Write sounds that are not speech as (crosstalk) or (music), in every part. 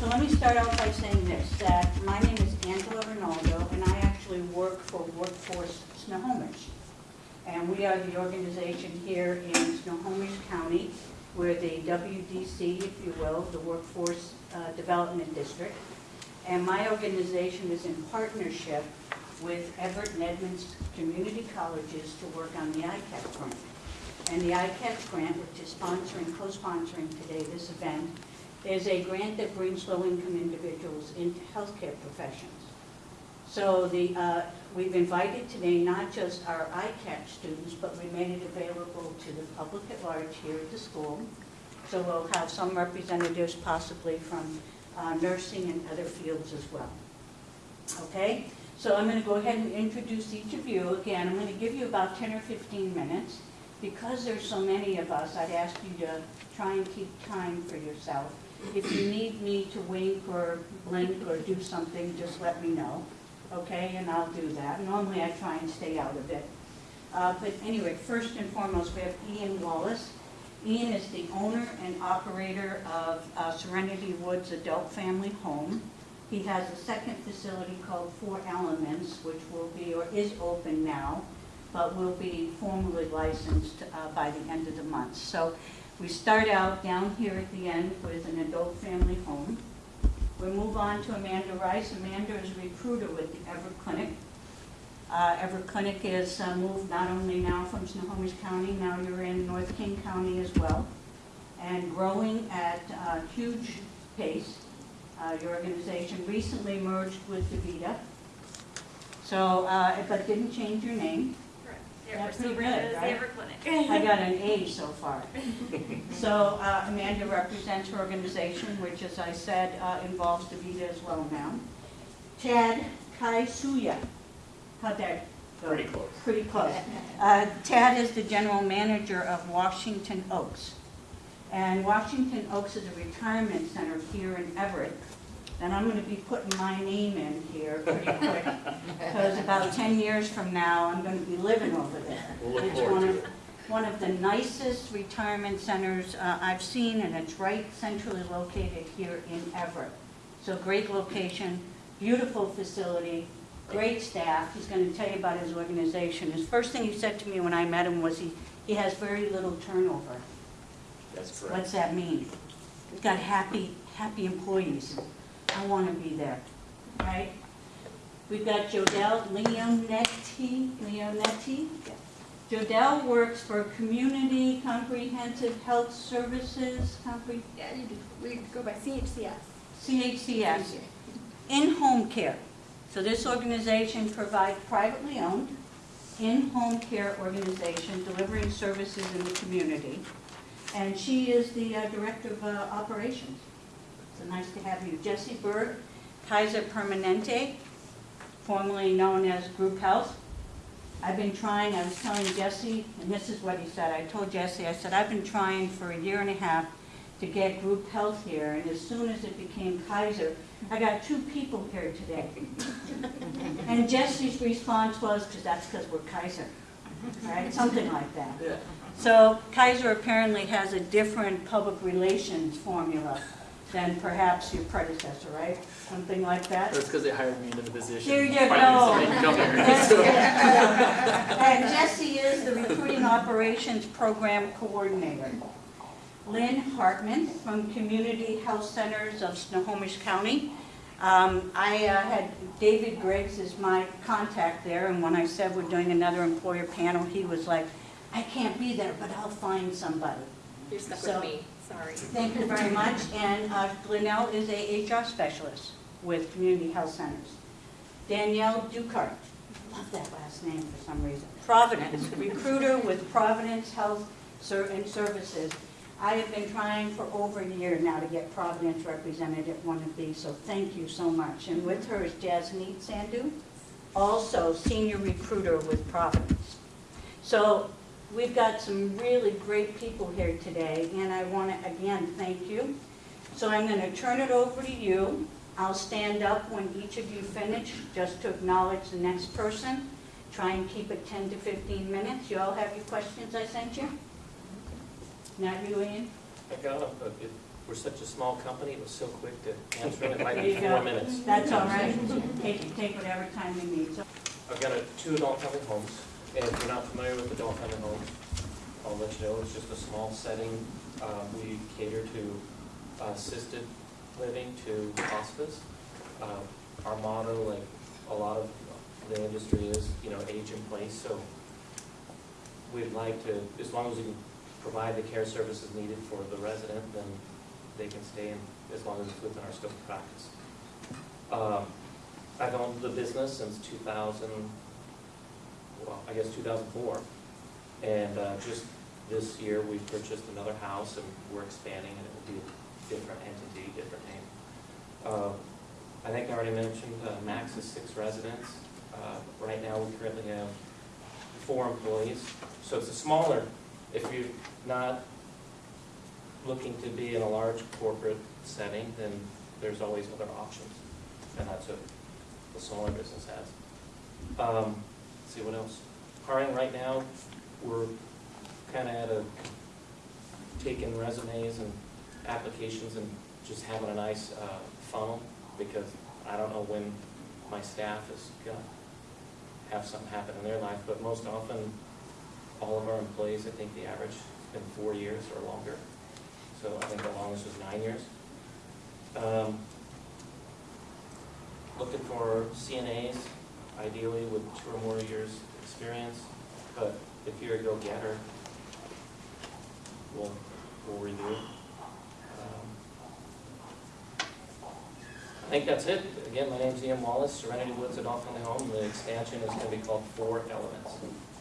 So let me start off by saying this, that my name is Angela Rinaldo, and I actually work for Workforce Snohomish. And we are the organization here in Snohomish County. We're the WDC, if you will, the Workforce uh, Development District. And my organization is in partnership with Everett and Edmonds Community Colleges to work on the ICAP grant. And the ICAP grant, which is sponsoring, co-sponsoring today this event, is a grant that brings low-income individuals into healthcare professions. So the, uh, we've invited today not just our ICAP students, but we made it available to the public at large here at the school. So we'll have some representatives possibly from uh, nursing and other fields as well. Okay? So I'm going to go ahead and introduce each of you. Again, I'm going to give you about 10 or 15 minutes. Because there's so many of us, I'd ask you to try and keep time for yourself. If you need me to wink or blink or do something, just let me know, okay? And I'll do that. Normally, I try and stay out of it. Uh, But anyway, first and foremost, we have Ian Wallace. Ian is the owner and operator of uh, Serenity Woods Adult Family Home. He has a second facility called Four Elements, which will be, or is open now, but will be formally licensed uh, by the end of the month. So we start out down here at the end with an adult family home. We move on to Amanda Rice. Amanda is a recruiter with the Everett Clinic. Uh, Everett Clinic is uh, moved not only now from Snohomish County, now you're in North King County as well, and growing at a huge pace. Uh, Your organization recently merged with DaVita, so, uh, but didn't change your name. Correct. Yeah, Yeah, we're pretty good, right? Clinic. I got an A so far. (laughs) So uh, Amanda represents her organization, which, as I said, uh, involves DaVita as well now. Tad Kaisuya, how'd that go? Pretty close. Pretty close. Uh, Tad is the general manager of Washington Oaks. And Washington Oaks is a retirement center here in Everett. And I'm going to be putting my name in here pretty quick, because about 10 years from now, I'm going to be living over there. We'll look It's forward one to of- it. One of the nicest retirement centers uh, I've seen, and it's right centrally located here in Everett. So great location, beautiful facility, great staff. He's going to tell you about his organization. His first thing he said to me when I met him was he, he has very little turnover. That's correct. What's that mean? We've got happy, happy employees. I want to be there, right? We've got Jodelle Leonetti, Leonetti. Jodelle works for Community Comprehensive Health Services, Compre- Yeah, you do, we go by CHCS. CHCS, in-home care. So this organization provides privately owned, in-home care organization delivering services in the community. And she is the uh, Director of uh, Operations. So nice to have you. Jesse Berg, Kaiser Permanente, formerly known as Group Health. I've been trying, I was telling Jesse, and this is what he said, I told Jesse, I said, I've been trying for a year and a half to get group health here, and as soon as it became Kaiser, I got two people here today. (laughs) And Jesse's response was, because that's because we're Kaiser, right? Something like that. Yeah. So Kaiser apparently has a different public relations formula than perhaps your predecessor, right? Something like that? That's because they hired me into the position. There you go. so I can come here. (laughs) That's So- it. And (laughs) Jesse is the Recruiting Operations Program Coordinator. Lynn Hartman from Community Health Centers of Snohomish County. Um, I uh, had, David Griggs as my contact there, and when I said we're doing another employer panel, he was like, I can't be there, but I'll find somebody. You're stuck So- with me, sorry. Thank you very much. And uh, Glenelle is a HR specialist with Community Health Centers. Danielle Ducart, I love that last name for some reason. Providence, recruiter with Providence Health Ser- and Services. I have been trying for over a year now to get Providence represented at one of these, so thank you so much. And with her is Jasneet Sandhu, also senior recruiter with Providence. So we've got some really great people here today, and I want to, again, thank you. So I'm going to turn it over to you. I'll stand up when each of you finish, just to acknowledge the next person. Try and keep it 10 to 15 minutes. You all have your questions I sent you? Not you, Ian? I got them, but if We're such a small company, it was so quick to answer it, it might be four minutes. That's all right. Take, take whatever time you need. So I've got a, two adult family homes, if you're not familiar with adult family homes, I'll let you know, it's just a small setting. Uh, we cater to assisted living to hospice. Uh, Our motto, like a lot of the industry is, you know, age in place, so we'd like to, as long as we can provide the care services needed for the resident, then they can stay in, as long as it's within our scope of practice. Um, I've owned the business since two thousand, well, I guess two thousand four. And uh, just this year, we purchased another house and we're expanding and it will be a different entity, different name. Uh, I think I already mentioned, uh, max is six residents. Uh, Right now, we currently have four employees, so it's a smaller, if you're not looking to be in a large corporate setting, then there's always other options. And that's what the smaller business has. Um, see what else. Hiring right now, we're kind of at a, taking resumes and applications and just having a nice uh, funnel, because I don't know when my staff is gonna have something happen in their life, but most often, all of our employees, I think the average has been four years or longer. So I think the longest was nine years. Um, Looking for CNAs, ideally with two or more years' experience, but if you're a go-getter, we'll, we'll review. Um, I think that's it. Again, my name's Ian Wallace, Serenity Woods Adult Family Home. The expansion is gonna be called Four Elements.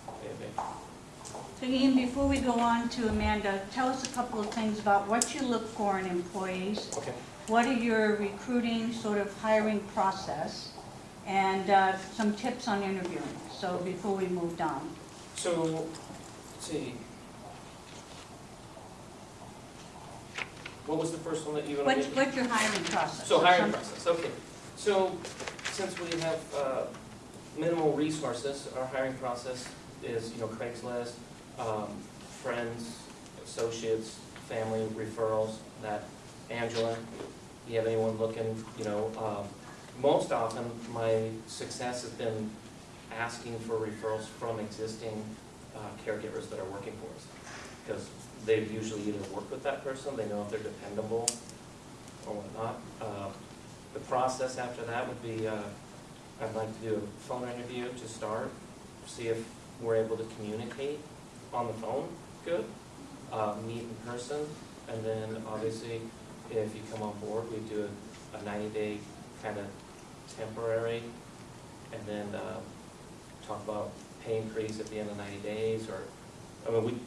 Okay, So Ian, before we go on to Amanda, tell us a couple of things about what you look for in employees. Okay. What are your recruiting, sort of hiring process? And uh, some tips on interviewing, so before we moved on. So, let's see. What was the first one that you wanted What's, to what's your hiring process? So hiring process, okay. So since we have uh, minimal resources, our hiring process is, you know, Craigslist, um, friends, associates, family referrals, that Angela, you have anyone looking, you know, um, most often, my success has been asking for referrals from existing uh, caregivers that are working for us. Because they've usually either worked with that person, they know if they're dependable or whatnot. Uh, The process after that would be, uh, I'd like to do a phone interview to start, see if we're able to communicate on the phone good, uh, meet in person, and then obviously, if you come on board, we do a ninety-day kind of temporary, and then uh, talk about pay increase at the end of ninety days, or, I mean, we,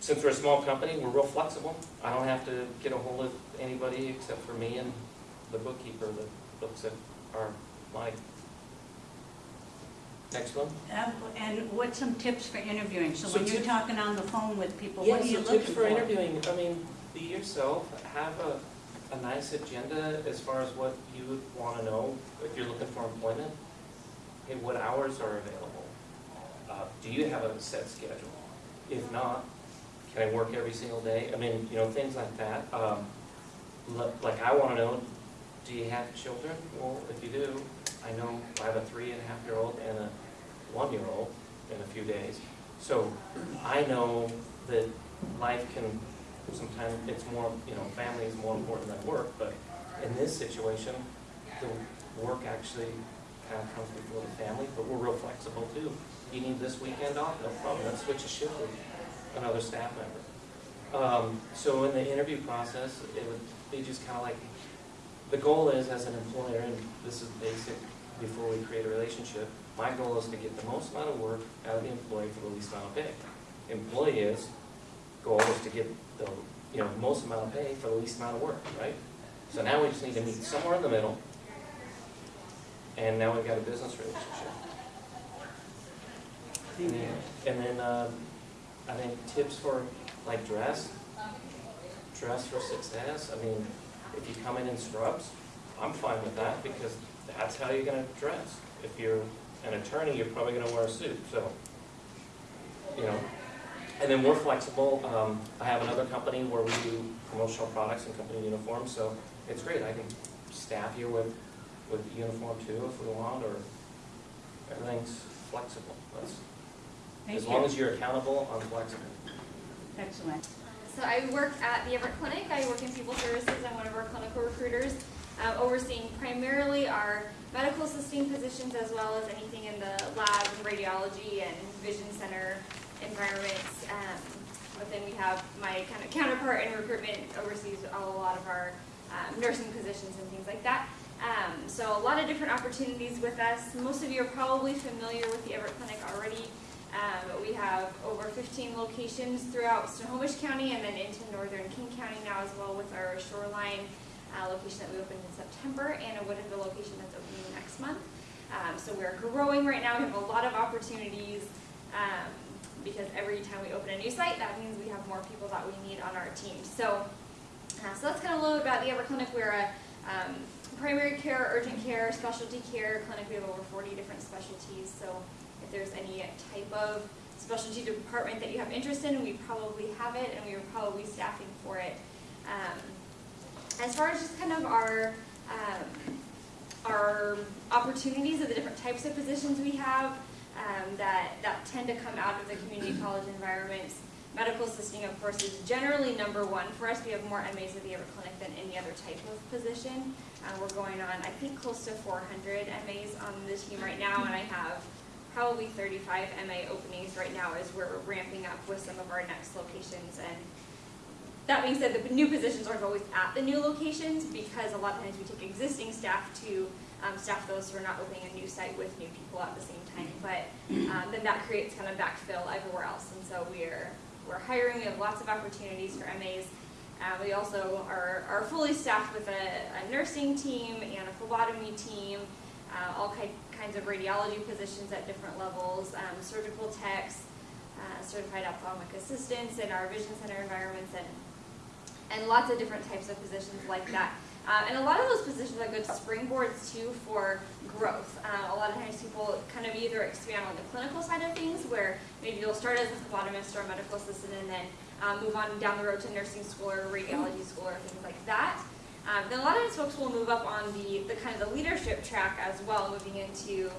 since we're a small company, we're real flexible. I don't have to get a hold of anybody except for me and the bookkeeper that looks at our, my. Next one? Uh, And what's some tips for interviewing? So So when you're talking on the phone with people, what are you Yeah, so looking tips for? for interviewing, I mean, be yourself, have a, a nice agenda as far as what you would wanna know if you're looking for employment. What hours are available? Uh, do you have a set schedule? If not, can I work every single day? I mean, you know, things like that. Um, like I wanna know, do you have children? Well, if you do, I know I have a three and a half year old and a one year old in a few days. So I know that life can, sometimes it's more, you know, family is more important than work, but in this situation, the work actually kind of comes before the family, but we're real flexible too. You need this weekend off, no problem, let's switch a shift with another staff member. Um, so in the interview process, it would be just kind of like, the goal is as an employer, and this is basic before we create a relationship, my goal is to get the most amount of work out of the employee for the least amount of pay. Employee's goal is to get the, you know, most amount of pay for the least amount of work, right? So now we just need to meet somewhere in the middle, and now we've got a business relationship. And then- And then, uh, I think tips for, like, dress, dress for success, I mean, if you come in in scrubs, I'm fine with that, because that's how you're gonna dress. If you're an attorney, you're probably gonna wear a suit, so, you know. And then we're flexible. Um, I have another company where we do promotional products and company uniforms, so it's great. I can staff you with, with uniform too if we want, or everything's flexible. That's, Thank as long as you're accountable, I'm flexible. Excellent. So I work at the Everett Clinic. I work in people services. I'm one of our clinical recruiters, uh, overseeing primarily our medical assisting positions as well as anything in the lab and radiology and vision center environments. Um, but then we have my kind of counterpart in recruitment oversees a lot of our um, nursing positions and things like that. Um, so a lot of different opportunities with us. Most of you are probably familiar with the Everett Clinic already. Um, we have over 15 locations throughout Snohomish County and then into northern King County now as well with our shoreline uh, location that we opened in September and a Woodinville location that's opening next month. Um, so we're growing right now. We have a lot of opportunities um, because every time we open a new site, that means we have more people that we need on our team. So, uh, so that's kind of a little bit about the Everett Clinic. We're a um, primary care, urgent care, specialty care clinic. We have over 40 different specialties. So if there's any type of specialty department that you have interest in, we probably have it and we are probably staffing for it. Um, as far as just kind of our, um, our opportunities of the different types of positions we have um, that, that tend to come out of the community college environments, medical assisting, of course, is generally number one for us. We have more MAs at the Everett Clinic than any other type of position. Uh, we're going on, I think, close to 400 MAs on the team right now, and I have probably 35 MA openings right now as we're ramping up with some of our next locations. And that being said, the new positions aren't always at the new locations because a lot of times we take existing staff to um, staff those who are not opening a new site with new people at the same time. But um, then that creates kind of backfill everywhere else. And so we're, we're hiring, we have lots of opportunities for MAs. Uh, we also are, are fully staffed with a, a nursing team and a phlebotomy team, uh, all ki- kinds of radiology positions at different levels, um, surgical techs, uh, certified ophthalmic assistants in our vision center environments, and and lots of different types of positions like that. Uh, and a lot of those positions are good springboards too for growth. Uh, a lot of times people kind of either expand on the clinical side of things, where maybe you'll start as a phlebotomist or a medical assistant and then um, move on down the road to nursing school or radiology school or things like that. Um, then a lot of times folks will move up on the, the kind of the leadership track as well, moving into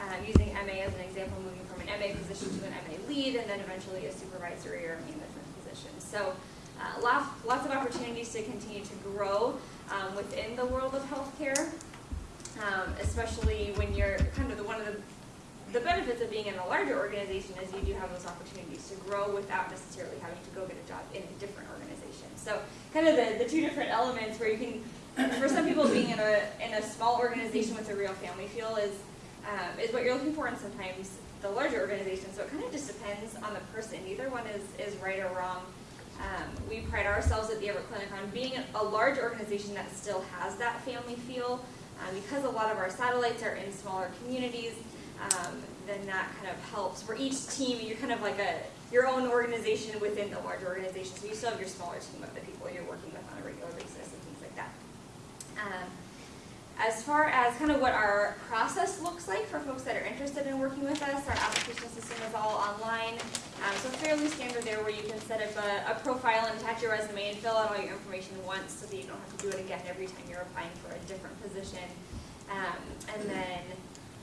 um, using MA as an example, moving from an MA position to an MA lead and then eventually a supervisory or management position. So uh, lots, lots of opportunities to continue to grow um, within the world of healthcare, um, especially when you're kind of the, one of the, the benefits of being in a larger organization is you do have those opportunities to grow without necessarily having to go get a job in a different organization. So kind of the, the two different elements where you can, for some people being in a, in a small organization with a real family feel is, um, is what you're looking for and sometimes the larger organization. So it kind of just depends on the person. Neither one is, is right or wrong. Um, we pride ourselves at the Everett Clinic on being a large organization that still has that family feel. Um, because a lot of our satellites are in smaller communities, um, then that kind of helps. For each team, you're kind of like a your own organization within the larger organization. So you still have your smaller team of the people you're working with on a regular basis and things like that. As far as kind of what our process looks like for folks that are interested in working with us, our application system is all online. Um, so fairly standard there where you can set up a, a profile and attach your resume and fill out all your information once so that you don't have to do it again every time you're applying for a different position. Um, and then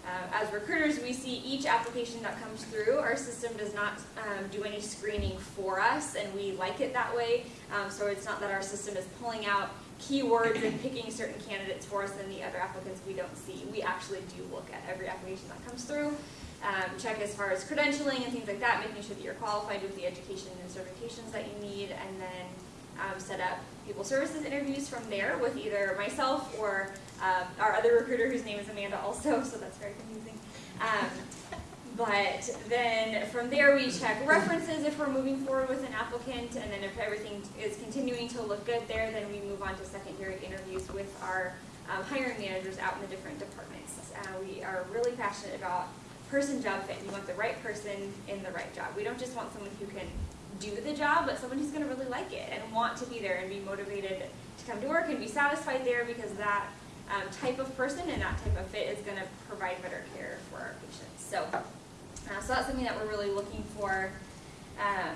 uh, as recruiters, we see each application that comes through. Our system does not um, do any screening for us, and we like it that way. Um, so it's not that our system is pulling out keywords and picking certain candidates for us and the other applicants we don't see. We actually do look at every application that comes through, um, check as far as credentialing and things like that, making sure that you're qualified with the education and certifications that you need, and then um, set up people services interviews from there with either myself or um, our other recruiter whose name is Amanda also, (laughs) so that's very confusing. But then from there we check references if we're moving forward with an applicant, and then if everything is continuing to look good there, then we move on to secondary interviews with our um, hiring managers out in the different departments. Uh, we are really passionate about person job fit. We want the right person in the right job. We don't just want someone who can do the job, but someone who's going to really like it and want to be there and be motivated to come to work and be satisfied there because that um, type of person and that type of fit is going to provide better care for our patients. So, uh, so that's something that we're really looking for. Um,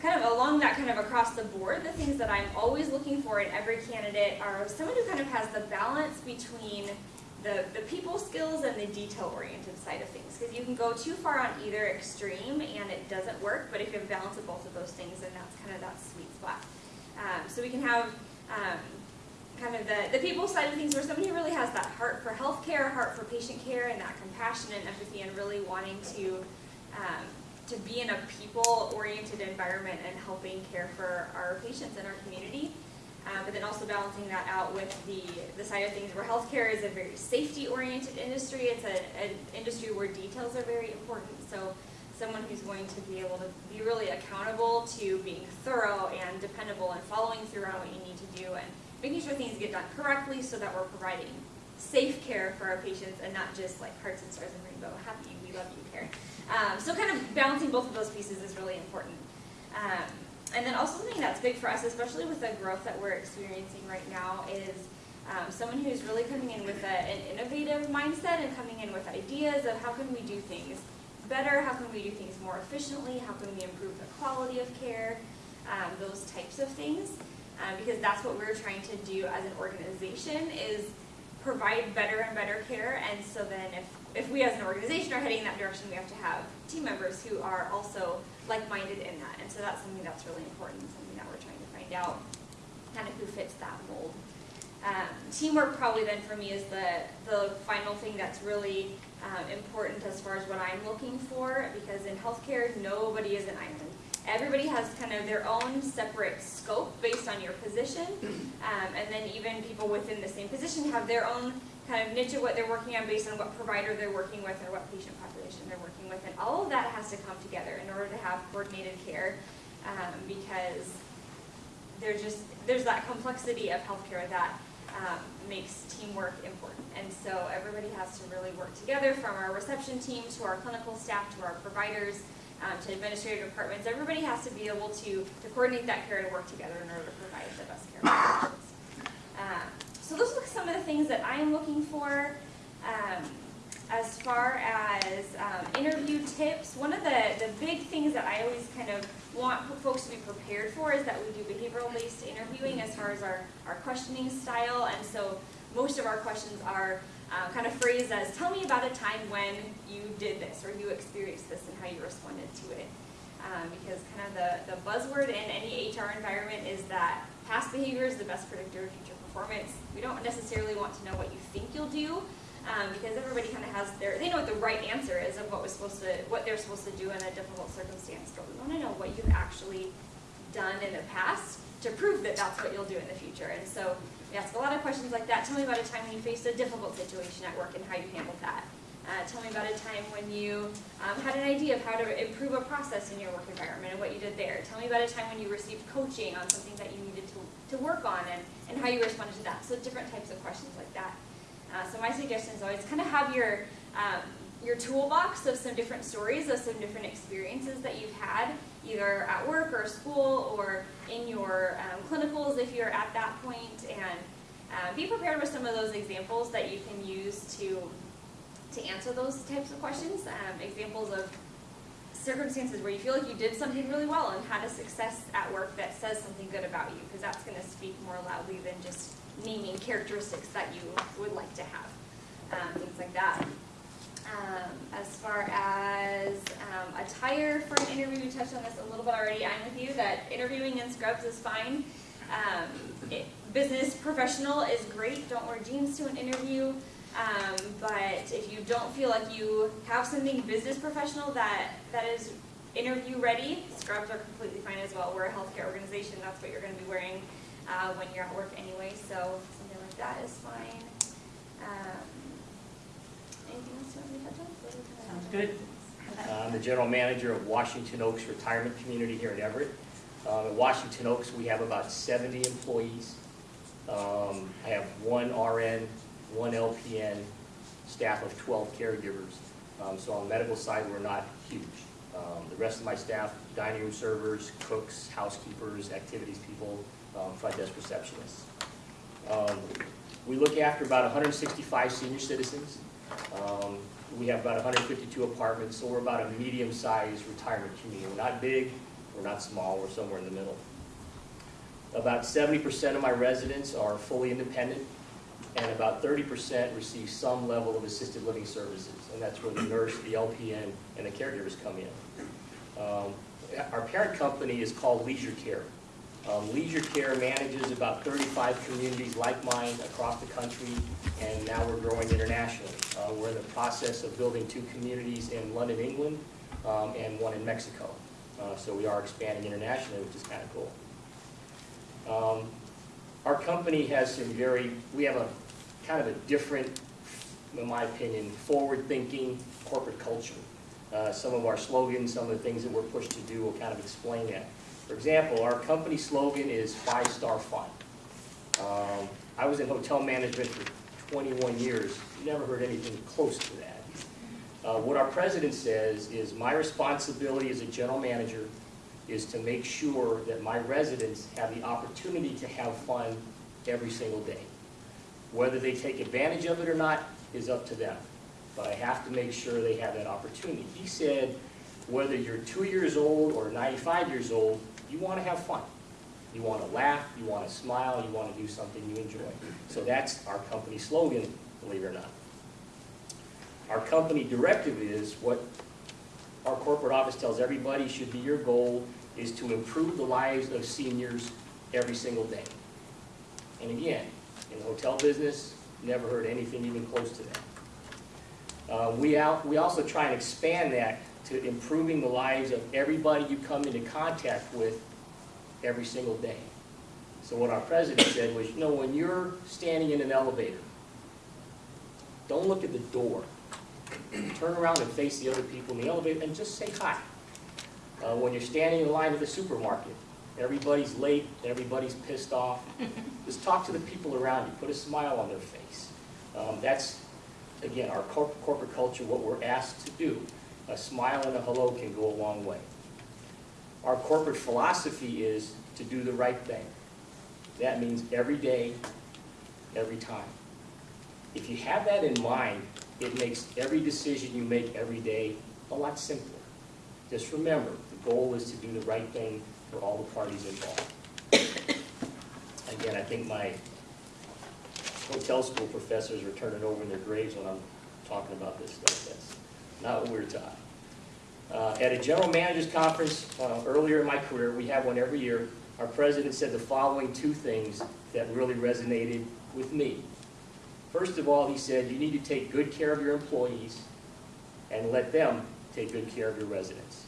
kind of along that kind of across the board, the things that I'm always looking for in every candidate are someone who kind of has the balance between the, the people skills and the detail oriented side of things. Because you can go too far on either extreme and it doesn't work, but if you have balance of both of those things, then that's kind of that sweet spot. Um, so we can have um, kind of the, the people side of things where somebody really has that heart for healthcare, heart for patient care, and that compassion and empathy and really wanting to um, to be in a people-oriented environment and helping care for our patients in our community. Um, but then also balancing that out with the, the side of things where healthcare is a very safety-oriented industry. It's a, an industry where details are very important. So someone who's going to be able to be really accountable to being thorough and dependable and following through on what you need to do and making sure things get done correctly so that we're providing safe care for our patients and not just like hearts and stars and rainbow, happy, we love you care. Um, so kind of balancing both of those pieces is really important. Um, and then also something that's big for us, especially with the growth that we're experiencing right now, is um, someone who's really coming in with a, an innovative mindset and coming in with ideas of how can we do things better, how can we do things more efficiently, how can we improve the quality of care, um, those types of things. Um, because that's what we're trying to do as an organization is provide better and better care. And so then if, if we as an organization are heading in that direction, we have to have team members who are also like-minded in that. And so that's something that's really important, something that we're trying to find out kind of who fits that mold. Um, teamwork probably then for me is the, the final thing that's really um, important as far as what I'm looking for because in healthcare, nobody is an island. Everybody has kind of their own separate scope based on your position, um, and then even people within the same position have their own kind of niche of what they're working on based on what provider they're working with or what patient population they're working with, and all of that has to come together in order to have coordinated care, um, because there's just there's that complexity of healthcare that um, makes teamwork important, and so everybody has to really work together, from our reception team to our clinical staff to our providers um, to administrative departments. Everybody has to be able to, to coordinate that care and work together in order to provide the best care for patients. Um, so those are some of the things that I am looking for. Um, as far as um, interview tips, one of the, the big things that I always kind of want folks to be prepared for is that we do behavioral-based interviewing as far as our, our questioning style. And so most of our questions are uh, kind of phrased as, tell me about a time when you did this or you experienced this and how you responded to it. Um, because kind of the, the buzzword in any HR environment is that past behavior is the best predictor of future performance. We don't necessarily want to know what you think you'll do, um, because everybody kind of has their, they know what the right answer is of what was supposed to, what they're supposed to do in a difficult circumstance, but we want to know what you've actually done in the past to prove that that's what you'll do in the future. And so we ask a lot of questions like that. Tell me about a time when you faced a difficult situation at work and how you handled that. Uh, tell me about a time when you um, had an idea of how to improve a process in your work environment and what you did there. Tell me about a time when you received coaching on something that you needed to, to work on and, and how you responded to that. So different types of questions like that. Uh, so my suggestion is always kind of have your, um, your toolbox of some different stories, of some different experiences that you've had, either at work or school or in your um, clinicals if you're at that point, and uh, be prepared with some of those examples that you can use to to answer those types of questions. Um, examples of circumstances where you feel like you did something really well and had a success at work that says something good about you, because that's going to speak more loudly than just naming characteristics that you would like to have, um, things like that. Um, as far as um, attire for an interview, we touched on this a little bit already. I'm with you that interviewing in scrubs is fine. Um, it, business professional is great. Don't wear jeans to an interview. Um, but if you don't feel like you have something business professional that, that is interview ready, scrubs are completely fine as well. We're a healthcare organization. That's what you're going to be wearing uh, when you're at work anyway. So something like that is fine. Um, anything else you want me to touch on? Sounds good. I'm the general manager of Washington Oaks Retirement Community here in Everett. Uh, At Washington Oaks, we have about 70 employees. Um, I have one RN, one LPN, staff of 12 caregivers. Um, So on the medical side, we're not huge. Um, The rest of my staff, dining room servers, cooks, housekeepers, activities people, um, front desk receptionists. Um, We look after about 165 senior citizens. We have about 152 apartments, so we're about a medium-sized retirement community. We're not big, We're not small, we're somewhere in the middle. About seventy percent of my residents are fully independent, and about thirty percent receive some level of assisted living services, and that's where the nurse, the LPN, and the caregivers come in. Um, Our parent company is called Leisure Care. Um, Leisure Care manages about thirty-five communities like mine across the country, and now we're growing internationally. Uh, We're in the process of building two communities in London, England, um, and one in Mexico. Uh, So we are expanding internationally, which is kind of cool. Um, Our company has some very, we have a kind of a different, in my opinion, forward-thinking corporate culture. Uh, Some of our slogans, some of the things that we're pushed to do will kind of explain that. For example, our company slogan is five-star fun. Um, I was in hotel management for 21 years, never heard anything close to that. Uh, What our president says is, my responsibility as a general manager is to make sure that my residents have the opportunity to have fun every single day. Whether they take advantage of it or not is up to them, but I have to make sure they have that opportunity. He said, whether you're two years old or 95 years old, you want to have fun. You want to laugh, you want to smile, you want to do something you enjoy. So that's our company slogan, believe it or not. Our company directive is what our corporate office tells everybody should be your goal is to improve the lives of seniors every single day. And again, in the hotel business, never heard anything even close to that. Uh, we we also try and expand that to improving the lives of everybody you come into contact with every single day. So what our president said was, you know, when you're standing in an elevator, don't look at the door. Turn around and face the other people in the elevator and just say hi. Uh, when you're standing in line at the supermarket, everybody's late, everybody's pissed off, (laughs) just talk to the people around you, put a smile on their face. Um, that's, again, our corp- corporate culture, what we're asked to do. A smile and a hello can go a long way. Our corporate philosophy is to do the right thing. That means every day, every time. If you have that in mind, it makes every decision you make every day a lot simpler. Just remember, the goal is to do the right thing for all the parties involved. Again, I think my hotel school professors are turning over in their graves when I'm talking about this stuff. That's not what we we're taught. Uh, At a general managers conference uh, earlier in my career, we have one every year, our president said the following two things that really resonated with me. First of all, he said, you need to take good care of your employees and let them take good care of your residents.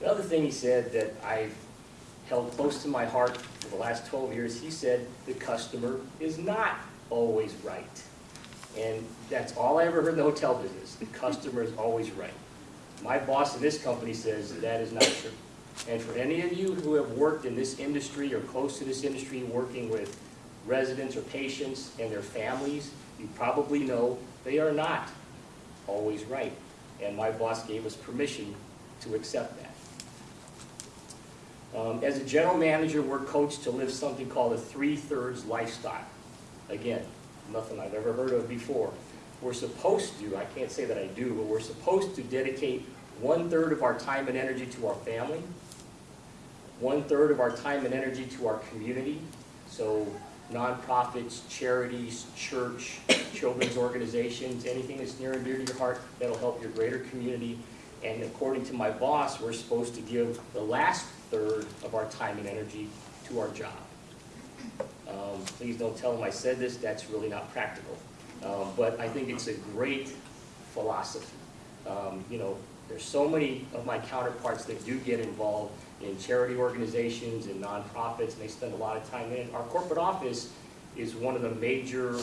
The other thing he said that I've held close to my heart for the last 12 years, he said, the customer is not always right. And that's all I ever heard in the hotel business, the customer is always right. My boss in this company says that is not true. And for any of you who have worked in this industry or close to this industry, working with residents or patients and their families, you probably know they are not always right. And my boss gave us permission to accept that. Um, As a general manager, we're coached to live something called a three-thirds lifestyle. Again, nothing I've ever heard of before. We're supposed to, I can't say that I do, but we're supposed to dedicate one-third of our time and energy to our family, one-third of our time and energy to our community, so nonprofits, charities, church, children's organizations, anything that's near and dear to your heart that'll help your greater community. And according to my boss, we're supposed to give the last third of our time and energy to our job. Um, Please don't tell them I said this, that's really not practical. Um, But I think it's a great philosophy. Um, You know, there's so many of my counterparts that do get involved in charity organizations and nonprofits, and they spend a lot of time in it. Our corporate office is one of the major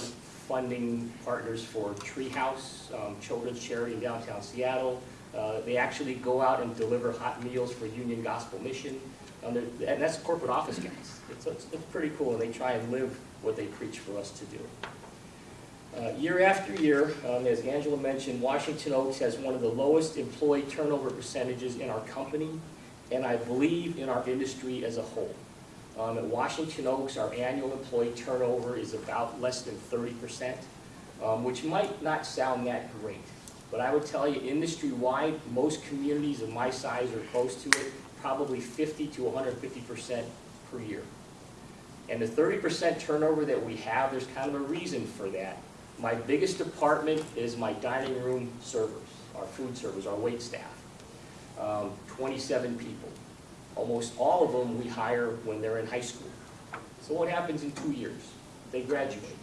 funding partners for Treehouse, um, children's charity in downtown Seattle. Uh, They actually go out and deliver hot meals for Union Gospel Mission, Um, and that's corporate office guys. It's, it's it's pretty cool, and they try and live what they preach for us to do. Uh, Year after year, um, as Angela mentioned, Washington Oaks has one of the lowest employee turnover percentages in our company, and I believe in our industry as a whole. Um, At Washington Oaks, our annual employee turnover is about less than thirty percent, um, which might not sound that great. But I would tell you, industry-wide, most communities of my size or close to it probably 50 to 150% per year. And the 30% turnover that we have, there's kind of a reason for that. My biggest department is my dining room servers, our food servers, our wait staff. Um, 27 people. Almost all of them we hire when they're in high school. So what happens in two years? They graduate.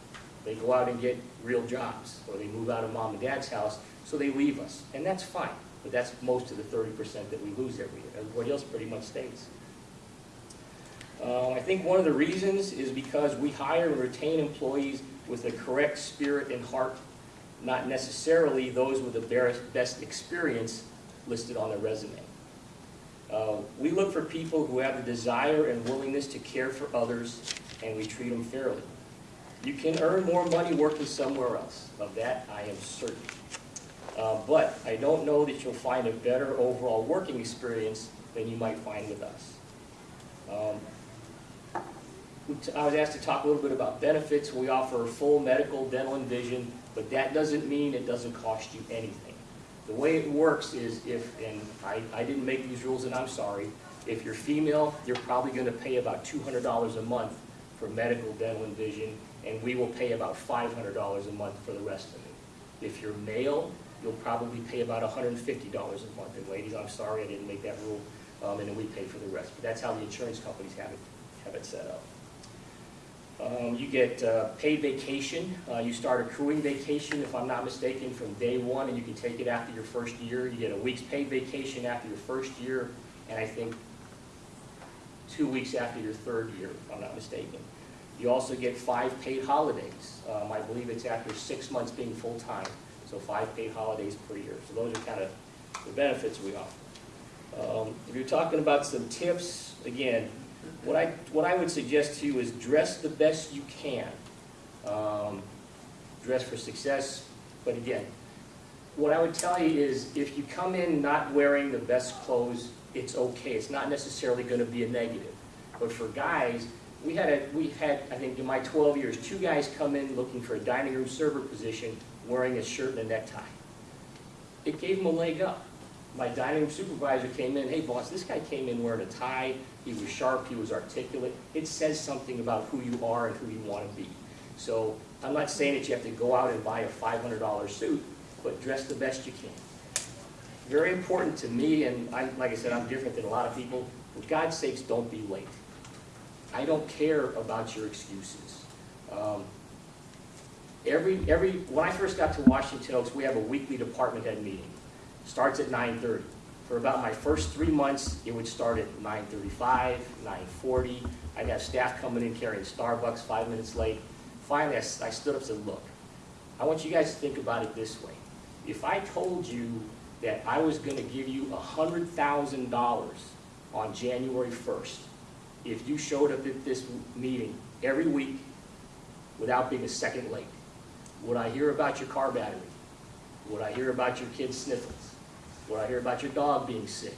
They go out and get real jobs, or they move out of mom and dad's house, so they leave us. And that's fine, but that's most of the 30% that we lose every year. Everybody else pretty much stays. Uh, I think one of the reasons is because we hire and retain employees with the correct spirit and heart, not necessarily those with the best- experience listed on their resume. Uh, We look for people who have the desire and willingness to care for others, and we treat them fairly. You can earn more money working somewhere else, of that I am certain. Uh, But I don't know that you'll find a better overall working experience than you might find with us. Um, I was asked to talk a little bit about benefits. We offer full medical, dental, and vision, but that doesn't mean it doesn't cost you anything. The way it works is if, and I, I didn't make these rules and I'm sorry, if you're female, you're probably gonna pay about two hundred dollars a month for medical, dental, and vision, and we will pay about five hundred dollars a month for the rest of it. If you're male, you'll probably pay about hundred and fifty dollars a month, and ladies, I'm sorry, I didn't make that rule, um, and then we pay for the rest, but that's how the insurance companies have it, have it set up. Um, You get uh, paid vacation. Uh, You start accruing vacation, if I'm not mistaken, from day one, and you can take it after your first year. You get a week's paid vacation after your first year, and I think two weeks after your third year, if I'm not mistaken. You also get five paid holidays. Um, I believe it's after six months being full-time, so five paid holidays per year. So those are kind of the benefits we offer. Um, If you're talking about some tips, again, what I, what I would suggest to you is dress the best you can. Um, Dress for success, but again, what I would tell you is if you come in not wearing the best clothes, it's okay. It's not necessarily gonna be a negative. But for guys, we had a, we had, I think in my twelve years, two guys come in looking for a dining room server position, wearing a shirt and a necktie. It gave them a leg up. My dining room supervisor came in, hey boss, this guy came in wearing a tie, he was sharp, he was articulate. It says something about who you are and who you want to be. So I'm not saying that you have to go out and buy a $500 suit, but dress the best you can. Very important to me, and I, like I said, I'm different than a lot of people. For God's sakes, don't be late. I don't care about your excuses. Um, Every, every, when I first got to Washington Oaks, we have a weekly department head meeting. Starts at nine thirty. For about my first three months, it would start at nine thirty-five, nine forty. I'd have staff coming in carrying Starbucks five minutes late. Finally, I stood up and said, look, I want you guys to think about it this way. If I told you that I was gonna give you a hundred thousand dollars on January first, if you showed up at this meeting every week without being a second late, would I hear about your car battery? Would I hear about your kid's sniffles? I hear about your dog being sick?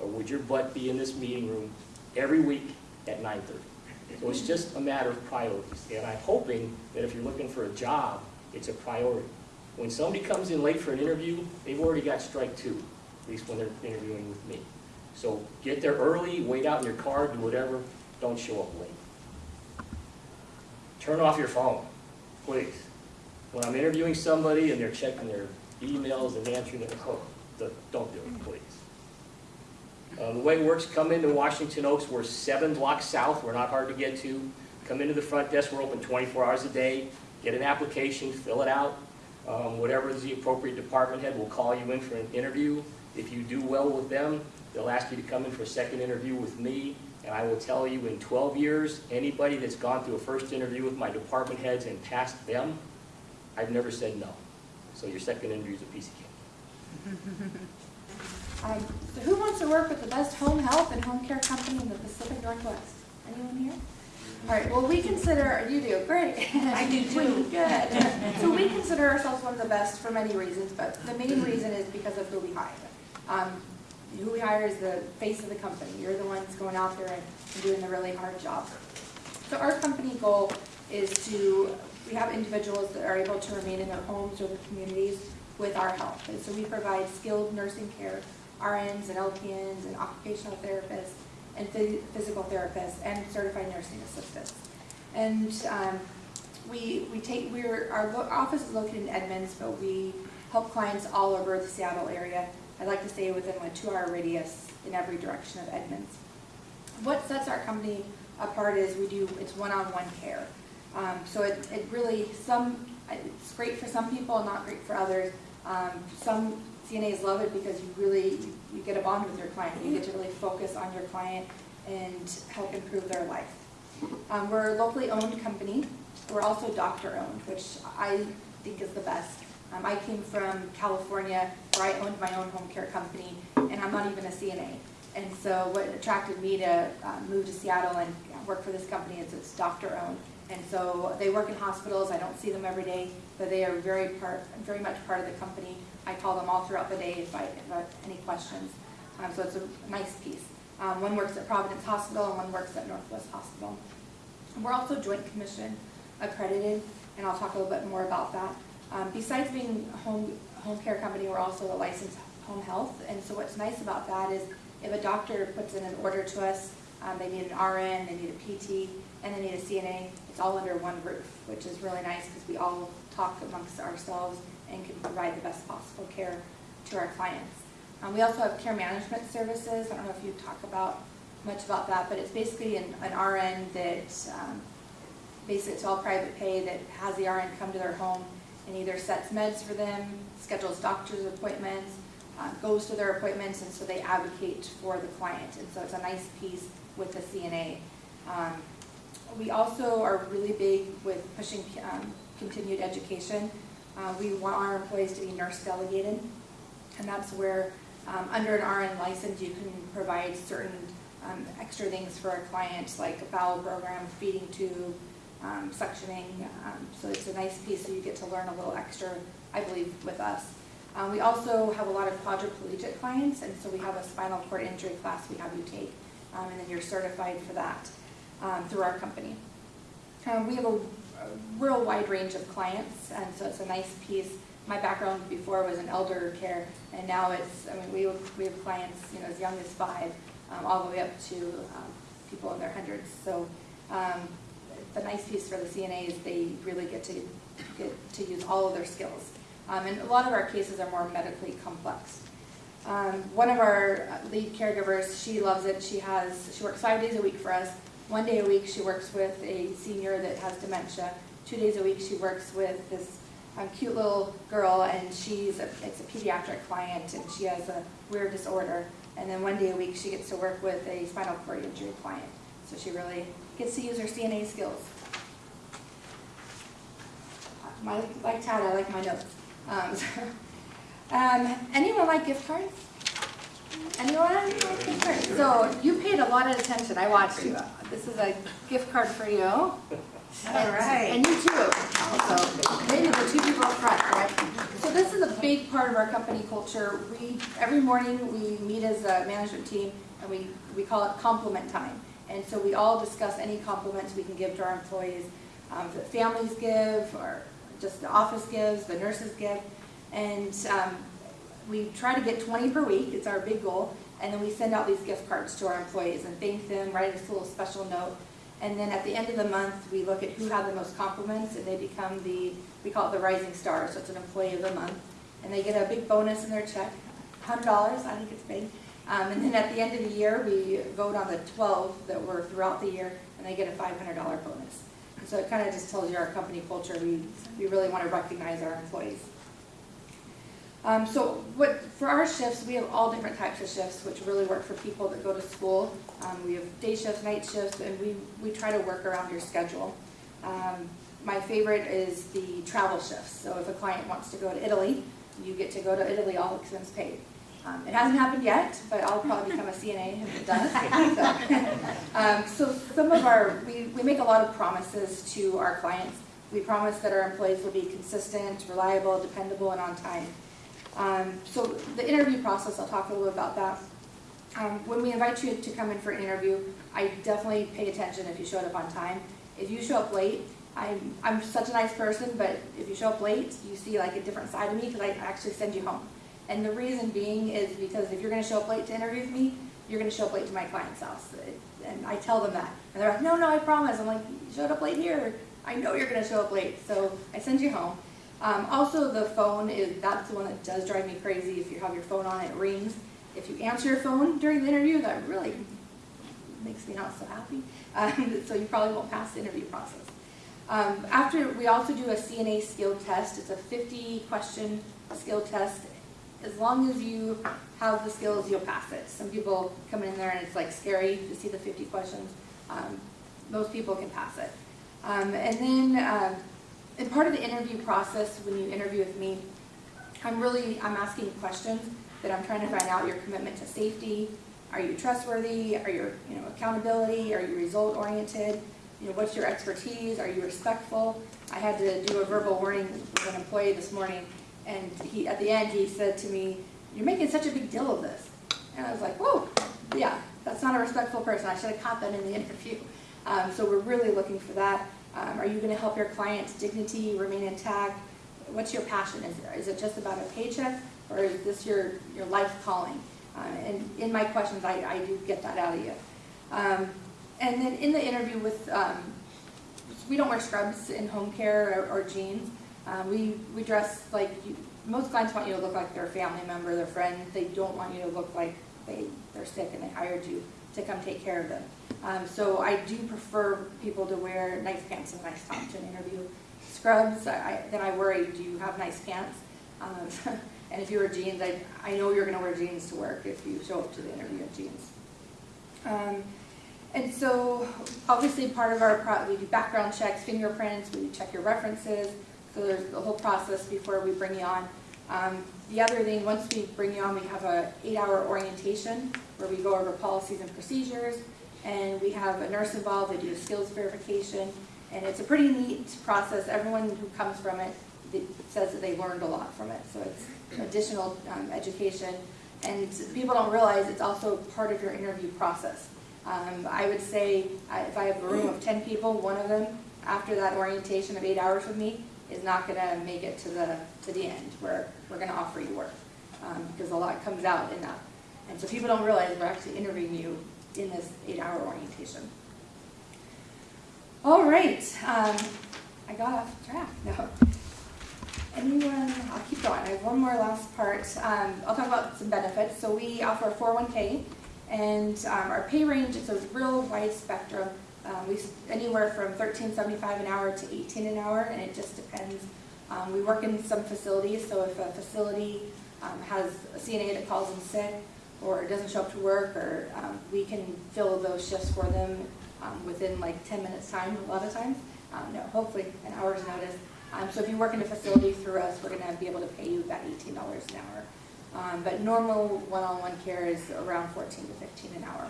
Or would your butt be in this meeting room every week at nine thirty? So it's just a matter of priorities, and I'm hoping that if you're looking for a job, it's a priority. When somebody comes in late for an interview, they've already got strike two, at least when they're interviewing with me. So get there early, wait out in your car, do whatever, don't show up late. Turn off your phone, please. When I'm interviewing somebody and they're checking their emails and answering their, oh, the- don't do it, please. Uh, the way it works, come into Washington Oaks, we're seven blocks south, we're not hard to get to. Come into the front desk, we're open twenty-four hours a day, get an application, fill it out. Um, whatever is the appropriate department head will call you in for an interview. If you do well with them, they'll ask you to come in for a second interview with me. And I will tell you, in twelve years, anybody that's gone through a first interview with my department heads and passed them, I've never said no. So your second interview is a piece of cake. Hi. So who wants to work with the best home health and home care company in the Pacific Northwest? Anyone here? All right, well, we consider, you do, great. I do too. (laughs) Good. So we consider ourselves one of the best for many reasons, but the main reason is because of who we hire. Um, Who we hire is the face of the company. You're the ones going out there and and doing the really hard job. So our company goal is to, we have individuals that are able to remain in their homes or their communities with our help. And so we provide skilled nursing care RNs and LPNs and occupational therapists and phy- physical therapists and certified nursing assistants. And um, we, we take, we're, our office is located in Edmonds, but we help clients all over the Seattle area. I'd like to say within a two-hour radius in every direction of Edmonds. What sets our company apart is we do, it's one-on-one care. Um, so it, it really, some, it's great for some people, and not great for others. Um, some CNAs love it because you really, you get a bond with your client. You get to really focus on your client and help improve their life. Um, we're a locally owned company. We're also doctor-owned, which I think is the best. Um, I came from California where I owned my own home care company, and I'm not even a CNA. And so what attracted me to uh, move to Seattle and work for this company is it's doctor-owned. And so they work in hospitals. I don't see them every day, but they are very part, very much part of the company. I call them all throughout the day if I have any questions. Um, so it's a nice piece. Um, one works at Providence Hospital and one works at Northwest Hospital. We're also Joint Commission accredited, and I'll talk a little bit more about that. Um, besides being a home, home care company, we're also a licensed home health, and so what's nice about that is if a doctor puts in an order to us, um, they need an RN, they need a PT, and they need a CNA, it's all under one roof, which is really nice because we all talk amongst ourselves and can provide the best possible care to our clients. Um, we also have care management services. I don't know if you talk about much about that, but it's basically an, an RN that um, basically it's all private pay that has the RN come to their home and either sets meds for them, schedules doctor's appointments, uh, goes to their appointments, and so they advocate for the client. And so it's a nice piece with the CNA. Um, we also are really big with pushing um, continued education. Uh, we want our employees to be nurse delegated, and that's where um, under an RN license you can provide certain um, extra things for a client, like a bowel program, feeding tube, um, suctioning. Um, so it's a nice piece, so you get to learn a little extra, I believe, with us. Um, we also have a lot of quadriplegic clients, and so we have a spinal cord injury class we have you take, um, and then you're certified for that um, through our company. Um, we have a, a real wide range of clients, and so it's a nice piece. My background before was in elder care, and now it's, I mean, we, we have clients, you know, as young as five, um, all the way up to um, people in their hundreds. So um, the nice piece for the CNA is they really get to get to use all of their skills. Um, and a lot of our cases are more medically complex. Um, one of our lead caregivers, she loves it. She has she works five days a week for us. One day a week she works with a senior that has dementia. Two days a week she works with this um, cute little girl, and she's a, it's a pediatric client, and she has a weird disorder. And then one day a week she gets to work with a spinal cord injury client. So she really gets to use her CNA skills. My, like Tad, I like my notes. Um, (laughs) um, anyone like gift cards? Anyone like gift cards? So you paid a lot of attention. I watched you. This is a gift card for you. All right. And you too. Also, maybe the two people up front, right? So this is a big part of our company culture. We every morning we meet as a management team and we we call it compliment time. And so we all discuss any compliments we can give to our employees um, that families give or just the office gives, the nurses give. And um, we try to get 20 per week, it's our big goal. And then we send out these gift cards to our employees and thank them, write a little special note. And then at the end of the month, we look at who had the most compliments and they become the, we call it the rising star, so it's an employee of the month. And they get a big bonus in their check, $100, I think it's big. Um, and then at the end of the year, we vote on the 12 that were throughout the year, and they get a $500 bonus. And so it kind of just tells you our company culture. We, we really want to recognize our employees. Um, so what, for our shifts, we have all different types of shifts, which really work for people that go to school. Um, we have day shifts, night shifts, and we, we try to work around your schedule. Um, my favorite is the travel shifts. So if a client wants to go to Italy, you get to go to Italy, all expense paid. Um, it hasn't happened yet, but I'll probably become a CNA if it does. so, (laughs) (laughs) um, so some of our, we, we make a lot of promises to our clients. We promise that our employees will be consistent, reliable, dependable, and on time. Um, so the interview process, I'll talk a little bit about that. Um, when we invite you to come in for an interview, I definitely pay attention if you showed up on time. If you show up late, I'm, I'm such a nice person, but if you show up late, you see like a different side of me because I actually send you home. And the reason being is because if you're gonna show up late to interview me, you're gonna show up late to my client's house. And I tell them that. And they're like, no, no, I promise. I'm like, you showed up late here. I know you're gonna show up late, so I send you home. Um, also, the phone is, that's the one that does drive me crazy. If you have your phone on, it rings. If you answer your phone during the interview, that really makes me not so happy. Um, (laughs) so you probably won't pass the interview process. Um, after, we also do a CNA skill test. It's a 50 question skill test. As long as you have the skills, you'll pass it. Some people come in there and it's like scary to see the 50 questions. Um, most people can pass it. Um, and then, in part of the interview process, when you interview with me, I'm really, I'm asking questions that I'm trying to find out your commitment to safety. Are you trustworthy? Are you, you know, accountability? Are you result oriented? You know, what's your expertise? Are you respectful? I had to do a verbal warning with an employee this morning, and he, at the end, he said to me, you're making such a big deal of this. And I was like, whoa, yeah, that's not a respectful person. I should have caught that in the interview. Um, so we're really looking for that. Um, are you gonna help your client's dignity remain intact? What's your passion? Is, is it just about a paycheck, or is this your, your life calling? Uh, and in my questions, I, I do get that out of you. Um, and then in the interview with, um, we don't wear scrubs in home care or, or jeans. Um, we, we dress like, you, most clients want you to look like their family member, their friend. They don't want you to look like they, they're sick and they hired you to come take care of them. Um, so I do prefer people to wear nice pants and nice top to an interview. Scrubs, I, I, then I worry, do you have nice pants? Um, (laughs) and if you wear jeans, I, I know you're gonna wear jeans to work if you show up to the interview in jeans. Um, and so, obviously, part of our, pro- we do background checks, fingerprints, we check your references, so there's the whole process before we bring you on. Um, the other thing, once we bring you on, we have a eight-hour orientation where we go over policies and procedures, and we have a nurse involved, they do a skills verification, and it's a pretty neat process. Everyone who comes from it says that they learned a lot from it, so it's additional um, education. And people don't realize it's also part of your interview process. Um, I would say if I have a room of 10 people, one of them, after that orientation of eight hours with me, is not gonna make it to the, to the end where we're gonna offer you work. Um, because a lot comes out in that. And so people don't realize we're actually interviewing you in this eight-hour orientation. All right, um, I got off track, (laughs) no. Anyone, I'll keep going, I have one more last part. Um, I'll talk about some benefits. So we offer a 401K, and um, our pay range is a real wide spectrum. Um, we, anywhere from thirteen seventy-five an hour to eighteen an hour, and it just depends. Um, we work in some facilities, so if a facility, um, has a CNA that calls in sick, or doesn't show up to work, or, um, we can fill those shifts for them, um, within like ten minutes time, a lot of times. Um, no, hopefully an hour's notice. Um, so if you work in a facility through us, we're gonna be able to pay you about eighteen dollars an hour. Um, but normal one-on-one care is around fourteen to fifteen an hour.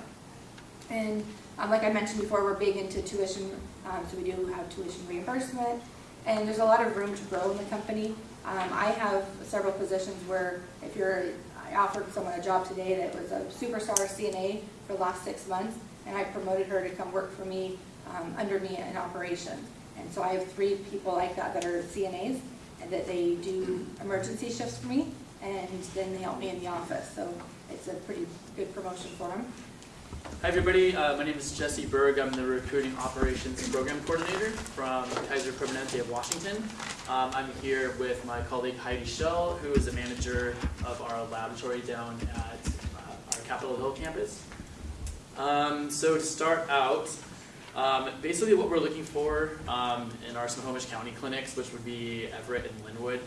And, um, like I mentioned before, we're big into tuition, so we do have tuition reimbursement. And there's a lot of room to grow in the company. I have several positions where if you're, I offered someone a job today that was a superstar CNA for the last six months, and I promoted her to come work for me, um, under me in operations. And so I have three people like that that are CNAs, and that they do emergency shifts for me, and then they help me in the office, so it's a pretty good promotion for them. Hi everybody, uh, my name is Jesse Berg. I'm the Recruiting Operations and Program Coordinator from Kaiser Permanente of Washington. Um, I'm here with my colleague Heidi Schell, who is the manager of our laboratory down at uh, our Capitol Hill campus. Um, so to start out, um, basically what we're looking for um, in our Snohomish County clinics, which would be Everett and Lynnwood.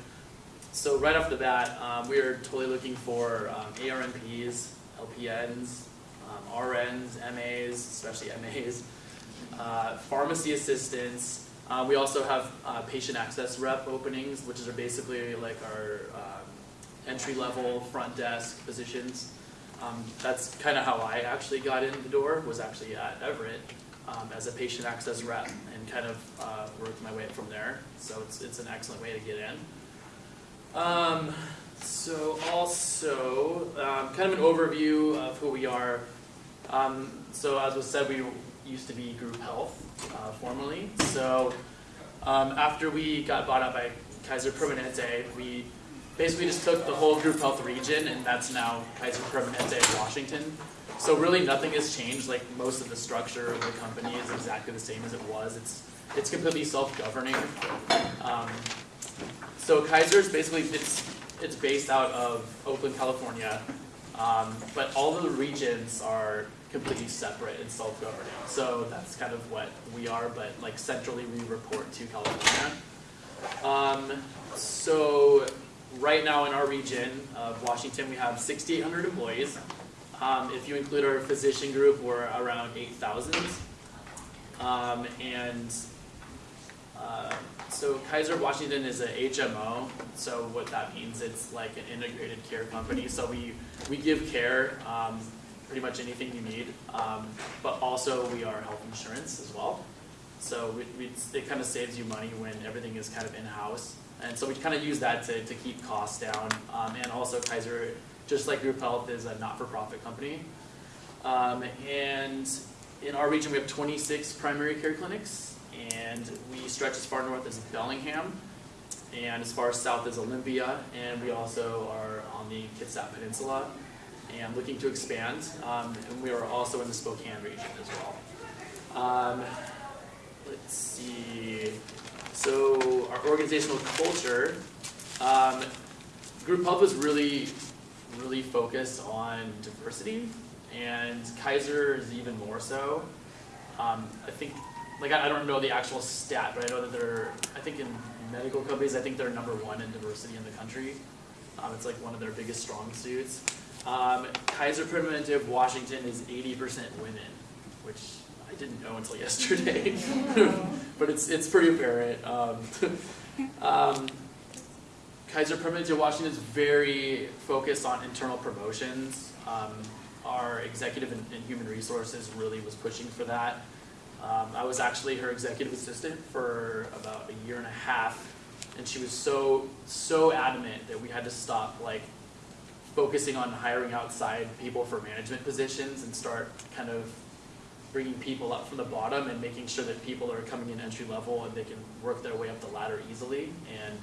So right off the bat, um, we are totally looking for um, ARNPs, LPNs, um, RNs, MAs, especially MAs, uh, pharmacy assistants. Uh, we also have uh, patient access rep openings, which are basically like our um, entry-level front desk positions. Um, that's kind of how I actually got in the door, was actually at Everett um, as a patient access rep and kind of uh, worked my way up from there. So it's, it's an excellent way to get in. Um, so also, um, kind of an overview of who we are. Um, so as was said, we used to be Group Health uh, formerly. So um, after we got bought out by Kaiser Permanente, we basically just took the whole group health region and that's now Kaiser Permanente Washington. So really nothing has changed, like most of the structure of the company is exactly the same as it was. It's, it's completely self-governing. Um, so Kaiser is basically, it's, it's based out of Oakland, California. Um, but all of the regions are completely separate and self-governing. So that's kind of what we are, but like centrally we report to California. Um, so right now in our region of Washington, we have 6,800 employees. Um, if you include our physician group, we're around 8,000. Um, and uh, so Kaiser Washington is a HMO. So what that means, it's like an integrated care company. So we we give care, um, pretty much anything you need, um, but also we are health insurance as well. So we, we, it kind of saves you money when everything is kind of in-house. And so we kind of use that to, to keep costs down. Um, and also Kaiser, just like Group Health, is a not-for-profit company. Um, and in our region, we have 26 primary care clinics, and we stretch as far north as Bellingham, and as far south as Olympia, and we also are on the Kitsap Peninsula, and looking to expand. Um, and we are also in the Spokane region as well. Um, let's see. So our organizational culture, um, Group Health was really, really focused on diversity, and Kaiser is even more so. Um, I think, like I I don't know the actual stat, but I know that they're, I think in medical companies, I think they're number one in diversity in the country. Um, it's like one of their biggest strong suits. Um, Kaiser Permanente Washington is 80% women, which I didn't know until (laughs) yesterday, (laughs) but it's it's pretty apparent. Um, (laughs) um, Kaiser Permanente Washington is very focused on internal promotions. Um, our executive in, and human resources really was pushing for that. Um, I was actually her executive assistant for about a year and a half, and she was so so adamant that we had to stop like focusing on hiring outside people for management positions and start kind of bringing people up from the bottom and making sure that people are coming in entry level and they can work their way up the ladder easily and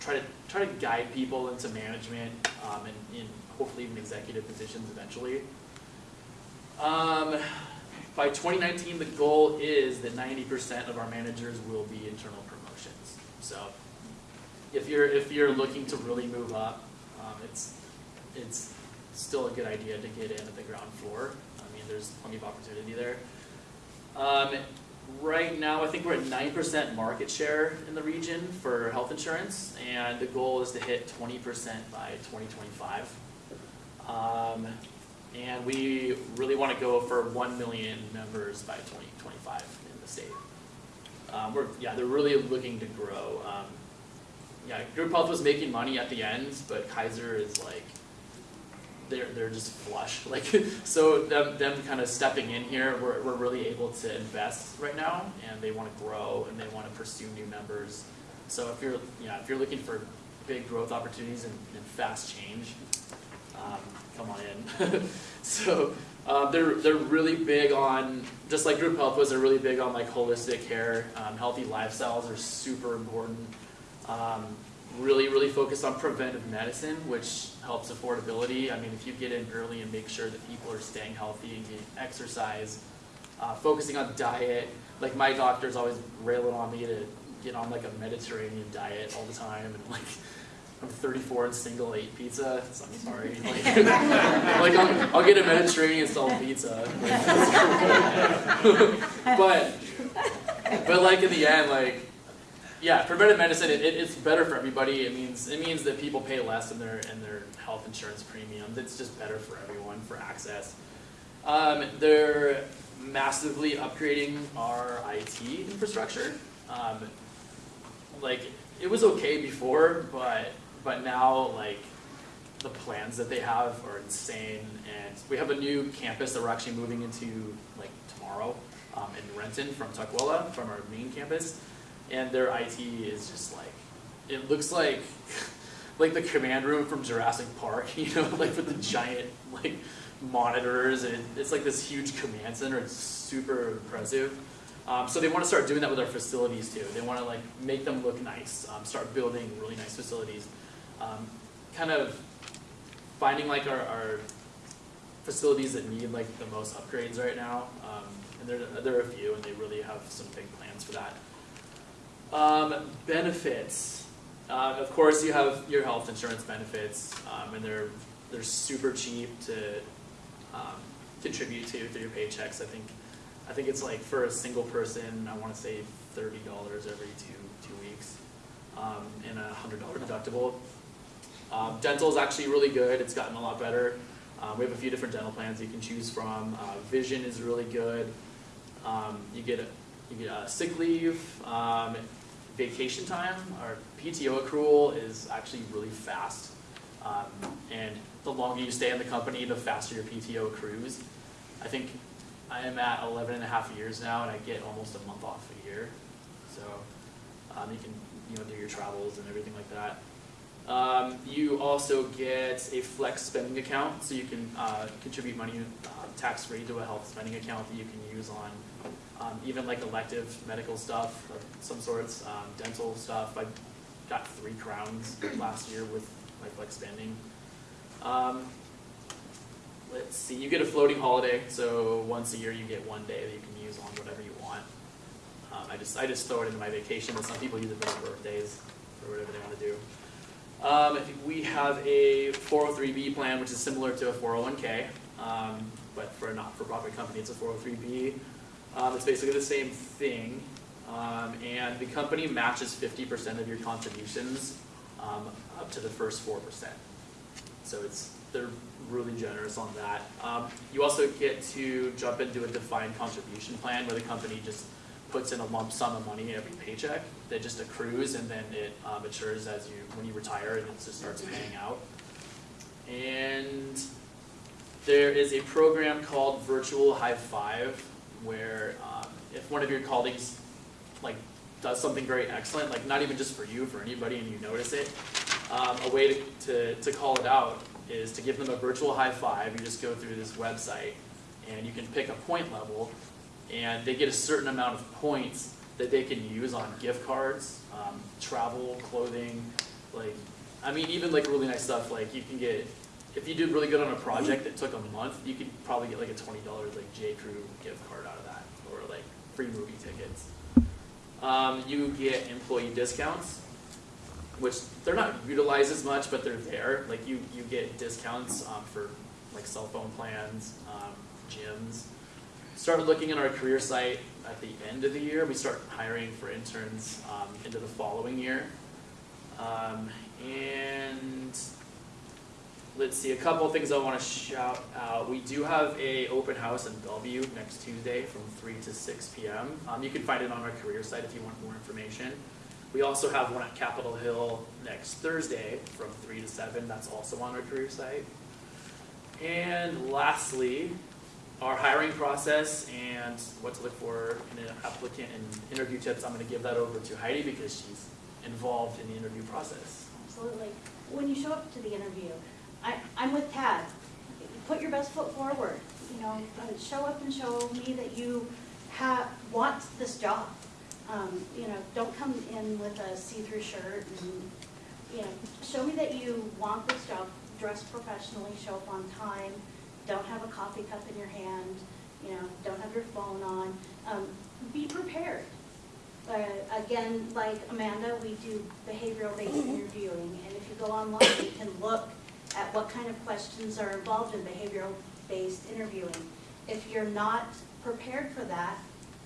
try to try to guide people into management um, and hopefully even executive positions eventually. Um, by 2019, the goal is that 90% of our managers will be internal promotions. So if you're if you're looking to really move up, um, it's it's still a good idea to get in at the ground floor. I mean, there's plenty of opportunity there. Um, right now, I think we're at 9% market share in the region for health insurance, and the goal is to hit 20% by 2025. Um, and we really want to go for 1 million members by 2025 in the state. Um, we're, yeah, they're really looking to grow. Um, yeah, Group Health was making money at the end, but Kaiser is like, they're, they're just flush. (laughs) Like, so them, them kind of stepping in here, we're, we're really able to invest right now, and they want to grow, and they want to pursue new members. So if you're, yeah, if you're looking for big growth opportunities and, and fast change, um, come on in. (laughs) so um, they're they're really big on just like group health was. They're really big on like holistic care, um, healthy lifestyles are super important. Um, really really focused on preventive medicine, which helps affordability. I mean, if you get in early and make sure that people are staying healthy and getting exercise, uh, focusing on diet. Like my doctor's always railing on me to get on like a Mediterranean diet all the time and like. I'm 34 and single, ate pizza. So I'm sorry. (laughs) Like, like I'll, I'll, get a Mediterranean style pizza. (laughs) (laughs) but, but like in the end, like, yeah, preventive medicine, it, it, it's better for everybody. It means it means that people pay less in their in their health insurance premiums. It's just better for everyone for access. Um, they're massively upgrading our IT infrastructure. Um, like it was okay before, but but now like the plans that they have are insane and we have a new campus that we're actually moving into like tomorrow um, in Renton from Tukwila from our main campus and their IT is just like it looks like (laughs) like the command room from Jurassic Park (laughs) you know like with the giant like monitors and it's like this huge command center it's super impressive um, so they want to start doing that with our facilities too they want to like make them look nice um, start building really nice facilities um, kind of finding like our, our facilities that need like the most upgrades right now. Um, and there, there are a few, and they really have some big plans for that. Um, benefits. Uh, of course, you have your health insurance benefits, um, and they're they're super cheap to um, contribute to through your paychecks. I think I think it's like for a single person, I want to say thirty dollars every two two weeks, um, and a hundred dollar deductible. Um, dental is actually really good. It's gotten a lot better. Um, we have a few different dental plans you can choose from. Uh, vision is really good. Um, you get a, you get a sick leave, vacation time. Our PTO accrual is actually really fast, um, and the longer you stay in the company, the faster your PTO accrues. I think I am at 11 and a half years now, and I get almost a month off a year. So um, you can you know do your travels and everything like that. Um, you also get a flex spending account, so you can uh, contribute money uh, tax free to a health spending account that you can use on um, even like elective medical stuff of some sorts, um, dental stuff. I got three crowns last year with my flex spending. Um, let's see, you get a floating holiday, so once a year you get one day that you can use on whatever you want. Um, I just I just throw it into my vacation, but some people use it for their birthdays or whatever they want to do. Um, we have a 403b plan, which is similar to a 401k, um, but for a not-for-profit company, it's a 403b. Um, it's basically the same thing, um, and the company matches 50% of your contributions um, up to the first 4%. So it's they're really generous on that. Um, you also get to jump into a defined contribution plan where the company just puts in a lump sum of money every paycheck that just accrues and then it uh, matures as you when you retire and it just starts paying out. And there is a program called Virtual High Five where um, if one of your colleagues like does something very excellent, like not even just for you, for anybody, and you notice it, um, a way to, to, to call it out is to give them a virtual high five. You just go through this website and you can pick a point level and they get a certain amount of points that they can use on gift cards, um, travel, clothing, like, I mean, even like really nice stuff, like you can get, if you did really good on a project that took a month, you could probably get like a twenty dollar like J Crew gift card out of that, or like free movie tickets. Um, you get employee discounts, which they're not utilized as much, but they're there. Like you, you get discounts um, for like cell phone plans, um, gyms. Started looking at our career site at the end of the year. We start hiring for interns um, into the following year. Um, and let's see, a couple things I want to shout out. We do have a open house in Bellevue next Tuesday from 3 to 6 p.m. Um, you can find it on our career site if you want more information. We also have one at Capitol Hill next Thursday from 3 to 7. That's also on our career site. And lastly, our hiring process and what to look for in an applicant and interview tips. I'm going to give that over to Heidi because she's involved in the interview process. Absolutely. When you show up to the interview, I, I'm with Tad. Put your best foot forward. You know, uh, show up and show me that you have, want this job. Um, you know, don't come in with a see-through shirt and, you know, show me that you want this job. Dress professionally, show up on time, don't have a coffee cup in your hand, you know, don't have your phone on. Um, be prepared. Uh, again, like Amanda, we do behavioral-based interviewing, and if you go online, you can look at what kind of questions are involved in behavioral-based interviewing. If you're not prepared for that,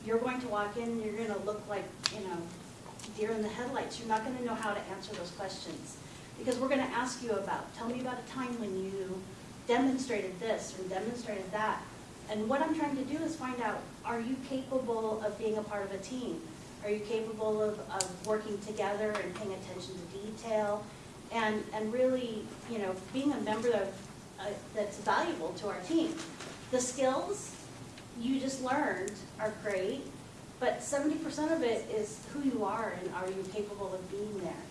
you're going to walk in, and you're gonna look like, you know, deer in the headlights. You're not gonna know how to answer those questions. Because we're gonna ask you about, tell me about a time when you demonstrated this or demonstrated that. And what I'm trying to do is find out, are you capable of being a part of a team? Are you capable of, of working together and paying attention to detail? And, and really, you know, being a member of, uh, that's valuable to our team. The skills you just learned are great, but seventy percent of it is who you are and are you capable of being there.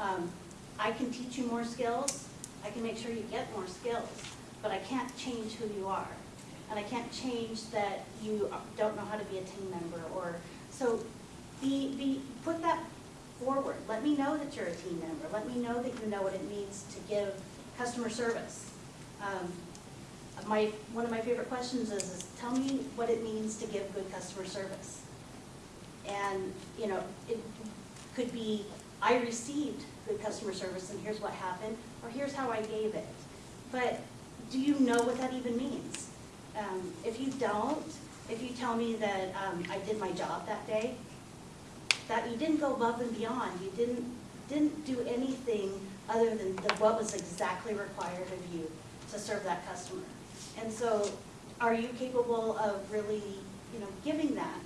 Um, I can teach you more skills, I can make sure you get more skills, but I can't change who you are. And I can't change that you don't know how to be a team member or, so be, be, put that forward. Let me know that you're a team member. Let me know that you know what it means to give customer service. Um, My, one of my favorite questions is, is tell me what it means to give good customer service. And, you know, it could be, I received good customer service and here's what happened, or here's how I gave it. But do you know what that even means? Um, If you don't, if you tell me that um, I did my job that day, that you didn't go above and beyond, you didn't, didn't do anything other than the- what was exactly required of you to serve that customer. And so, are you capable of really, you know, giving that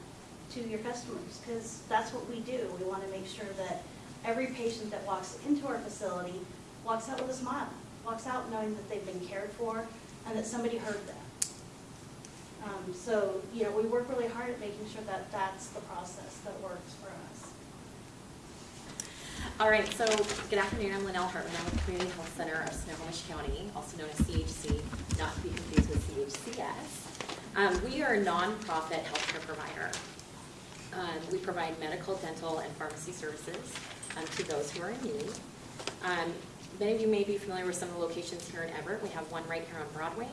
to your customers? Because that's what we do. We want to make sure that every patient that walks into our facility walks out with a smile, walks out knowing that they've been cared for and that somebody heard them. Um, So, you know, we work really hard at making sure that that's the process that works for us. All right, so good afternoon, I'm Linnell Hartman, I'm with Community Health Center of Snohomish County, also known as CHC, not to be confused with CHCS. Um, we are a nonprofit healthcare provider. Um, we provide medical, dental, and pharmacy services um, to those who are in need. Um, many of you may be familiar with some of the locations here in Everett. We have one right here on Broadway.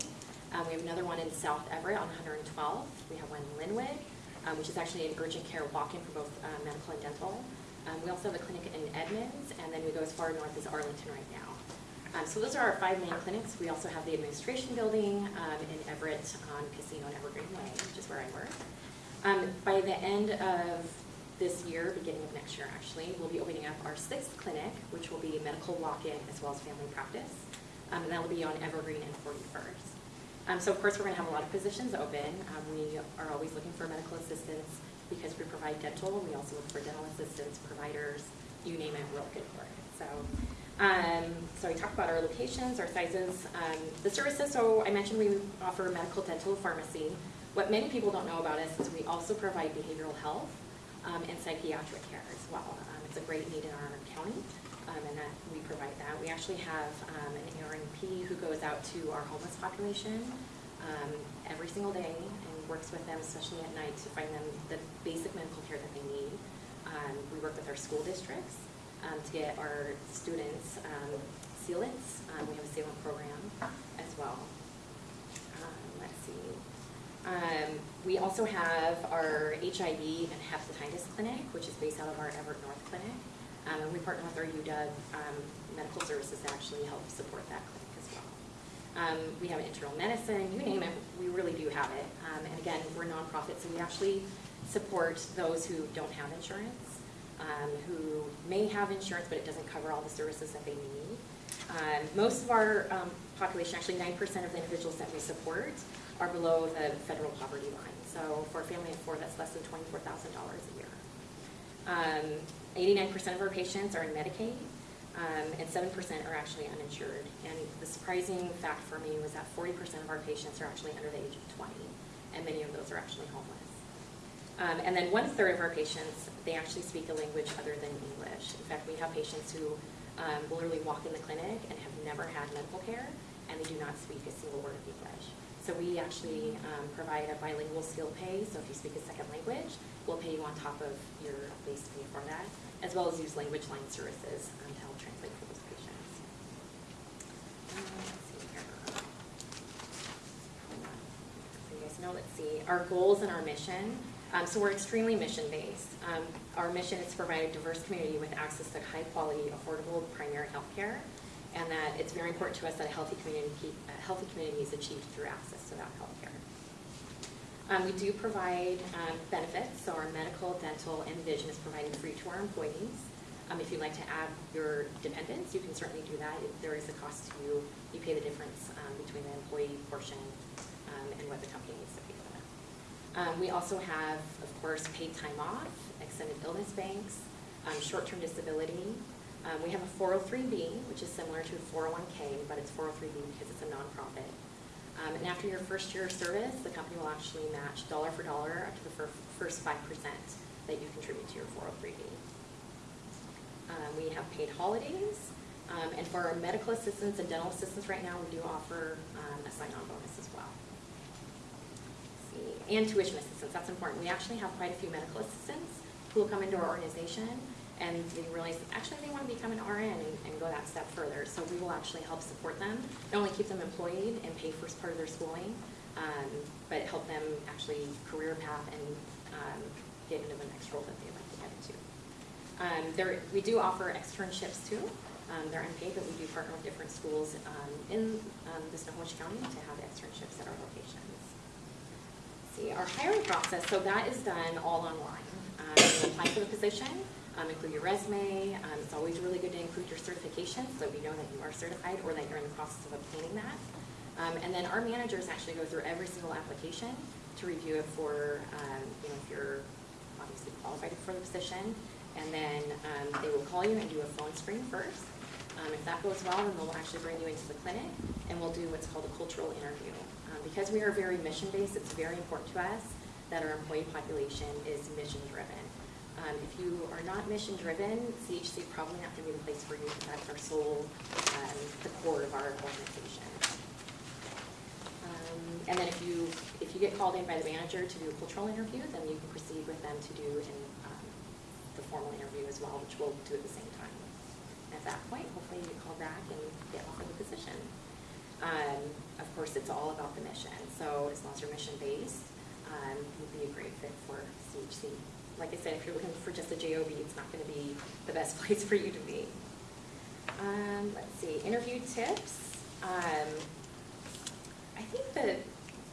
Um, we have another one in South Everett on 112. We have one in Lynnwood, um, which is actually an urgent care walk-in for both uh, medical and dental. Um, we also have a clinic in Edmonds, and then we go as far north as Arlington right now. Um, so those are our five main clinics. We also have the administration building um, in Everett on Casino and Evergreen Way, which is where I work. Um, by the end of this year, beginning of next year actually, we'll be opening up our sixth clinic, which will be medical walk-in as well as family practice. Um, and that'll be on Evergreen and 41st. Um, so of course, we're gonna have a lot of positions open. We are always looking for medical assistants because we provide dental. We also look for dental assistants, providers, you name it, we're good for it. So, um, so we talked about our locations, our sizes, um, the services. So I mentioned we offer medical, dental, pharmacy. What many people don't know about us is we also provide behavioral health um, and psychiatric care as well. Um, it's a great need in our county, um, and that we provide that. We actually have um, an ARNP who goes out to our homeless population every single day and works with them, especially at night, to find them the basic medical care that they need. Um, we work with our school districts um, to get our students um, sealants. Um, we have a sealant program as well. Um, let's see. Um, we also have our HIV and hepatitis clinic, which is based out of our Everett North clinic. And we partner with our UW Medical Services to actually help support that clinic. Um, we have internal medicine, you name it, we really do have it. Um, and again, we're nonprofit, so we actually support those who don't have insurance, um, who may have insurance, but it doesn't cover all the services that they need. Um, most of our um, population, actually 9% of the individuals that we support are below the federal poverty line. So for a family of four, that's less than $24,000 a year. Um, 89% of our patients are in Medicaid, um, and 7% are actually uninsured. And the surprising fact for me was that 40% of our patients are actually under the age of 20, and many of those are actually homeless. Um, and then one third of our patients, they actually speak a language other than English. In fact, we have patients who um, literally walk in the clinic and have never had medical care, and they do not speak a single word of English. So we actually um, provide a bilingual skill pay, so if you speak a second language, we'll pay you on top of your base pay for that, as well as use language line services um, to help translate for those patients. Uh, let's see here. So you guys know, let's see, our goals and our mission. Um, so we're extremely mission-based. Um, our mission is to provide a diverse community with access to high-quality, affordable primary health care, and that it's very important to us that a healthy community, a healthy community is achieved through access to that health care. Um, we do provide um, benefits, so our medical, dental, and vision is provided free to our employees. Um, if you'd like to add your dependents, you can certainly do that. If there is a cost to you, you pay the difference um, between the employee portion um, and what the company needs to pay for that. Um, we also have, of course, paid time off, extended illness banks, um, short-term disability. Um, we have a 403B, which is similar to a 401K, but it's 403B because it's a nonprofit. And after your first year of service, the company will actually match dollar for dollar up to the fir- first 5% that you contribute to your 403B. Um, we have paid holidays, um, and for our medical assistants and dental assistants right now, we do offer um, a sign-on bonus as well. See, And tuition assistance, that's important. We actually have quite a few medical assistants who will come into our organization, and they realize, actually, they want to become an RN and, and go that step further. So we will actually help support them, not only keep them employed and pay for part of their schooling, um, but help them actually career path and um, get into the next role that they'd like to get into. Um, there, we do offer externships too. Um, they're unpaid, but we do partner with different schools um, in um, the Snohomish County to have externships at our locations. Let's See, our hiring process, so that is done all online. Um, you apply for the position, um, include your resume. Um, it's always really good to include your certification so we know that you are certified or that you're in the process of obtaining that. And then our managers actually go through every single application to review it for, you know, if you're obviously qualified for the position. And then um, they will call you and do a phone screen first. Um, If that goes well, then they'll actually bring you into the clinic and we'll do what's called a cultural interview. Um, Because we are very mission-based, it's very important to us that our employee population is mission-driven. Um, If you are not mission-driven, CHC probably not going to be the place for you. That's our sole, um, the core of our organization. Um, And then if you, if you get called in by the manager to do a cultural interview, then you can proceed with them to do an, formal interview as well, which we'll do at the same time. At that point, hopefully you called back and get offered the position. Um, Of course, it's all about the mission, so as long as you're mission-based, um, you'd be a great fit for CHC. Like I said, if you're looking for just a JOB, it's not gonna be the best (laughs) place for you to be. Um, let's see, interview tips. Um, I think the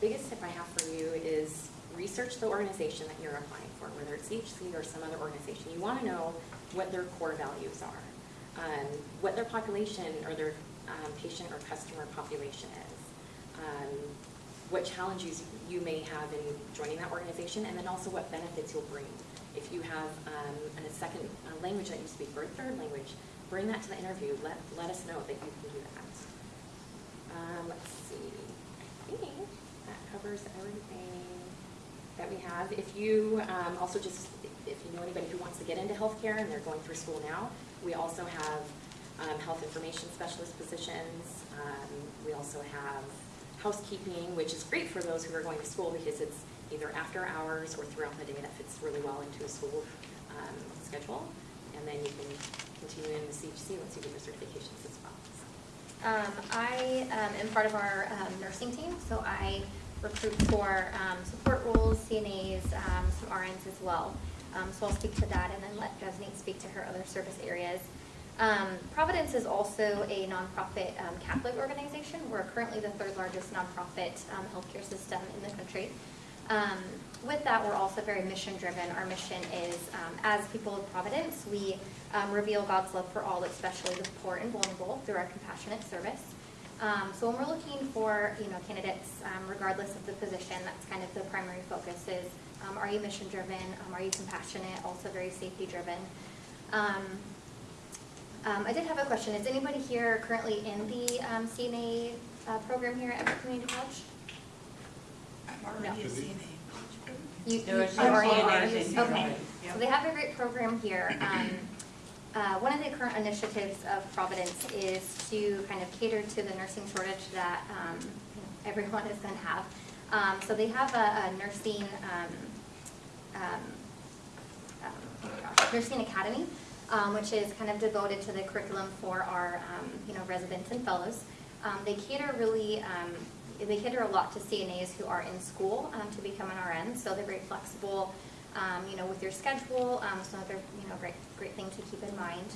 biggest tip I have for you is research the organization that you're applying for, whether it's CHC or some other organization. You want to know what their core values are, um, what their population or their um, patient or customer population is, um, what challenges you may have in joining that organization, and then also what benefits you'll bring. If you have um, a second language that you speak or a third language, bring that to the interview. Let, let us know that you can do that. Um, let's see, I think that covers everything that we have. If you, um, also just, if you know anybody who wants to get into healthcare and they're going through school now, we also have, um, health information specialist positions. Um, we also have housekeeping, which is great for those who are going to school because it's either after hours or throughout the day that fits really well into a school, um, schedule. And then you can continue in the CHC once you get your certifications as well. So. Um, I um, am part of our nursing team, so I recruit for um, support roles, CNAs, um, some RNs as well. Um, So I'll speak to that and then let Jasmine speak to her other service areas. Um, Providence is also a nonprofit um, Catholic organization. We're currently the third largest nonprofit um, healthcare system in the country. With that, we're also very mission-driven. Our mission is, as people of Providence, we reveal God's love for all, especially the poor and vulnerable, through our compassionate service. Um, So when we're looking for, you know, candidates, um, regardless of the position, that's kind of the primary focus is, um, are you mission-driven? Um, Are you compassionate? Also very safety-driven. Um, um, I did have a question. Is anybody here currently in the um, CNA uh, program here at Everett Community College? No. You, you There are you some already CNAs are? Okay. right. So they have a great program here. Uh, One of the current initiatives of Providence is to kind of cater to the nursing shortage that um, everyone is going to have. Um, So they have a a nursing, um, um, um, gosh, nursing academy, which is kind of devoted to the curriculum for our, you know, residents and fellows. They cater really, they cater a lot to CNAs who are in school to become an RN, so they're very flexible, um, you know, with your schedule, um, so another, you know, great, great thing to keep in mind.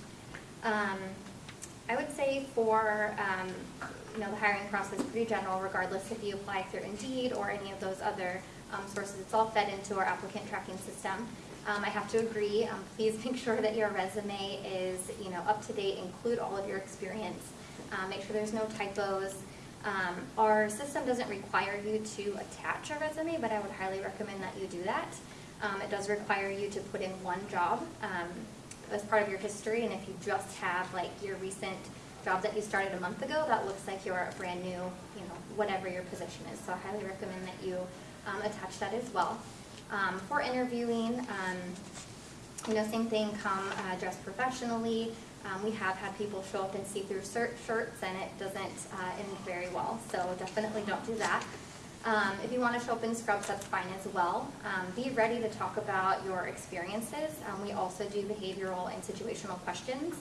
Um, I would say for, um, you know, the hiring process, pretty general, regardless if you apply through Indeed or any of those other um, sources, it's all fed into our applicant tracking system. Um, I have to agree, please (laughs) make sure that your resume is, you know, up to date, include all of your experience. Uh, make sure there's no typos. Um, our system doesn't require you to attach a resume, but I would highly recommend that you do that. Um, it does require you to put in one job, um, as part of your history, and if you just have like your recent job that you started a month ago, that looks like you're a brand new, you know, whatever your position is. So I highly recommend that you, um, attach that as well. Um, for interviewing, um, you know, same thing, come uh, dressed professionally. Um, we have had people show up in see-through shirts and it doesn't uh, end very well, so definitely don't do that. Um, if you want to show up in scrubs, that's fine as well. Um, be ready to talk about your experiences. Um, we also do behavioral and situational questions.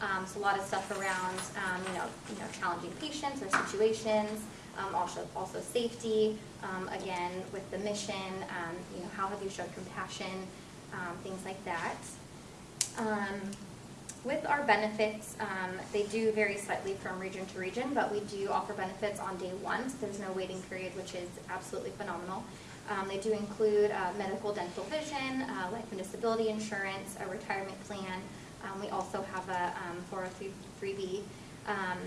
Um, so a lot of stuff around, um, you know, you know, challenging patients or situations. Um, also, also safety. Again, with the mission, you know, how have you showed compassion? Things like that. Um, with our benefits, um, they do vary slightly from region to region, but we do offer benefits on day one, so there's no waiting period, which is absolutely phenomenal. Um, they do include uh, medical, dental, vision, uh, life and disability insurance, a retirement plan. Um, we also have a um, 403b, um,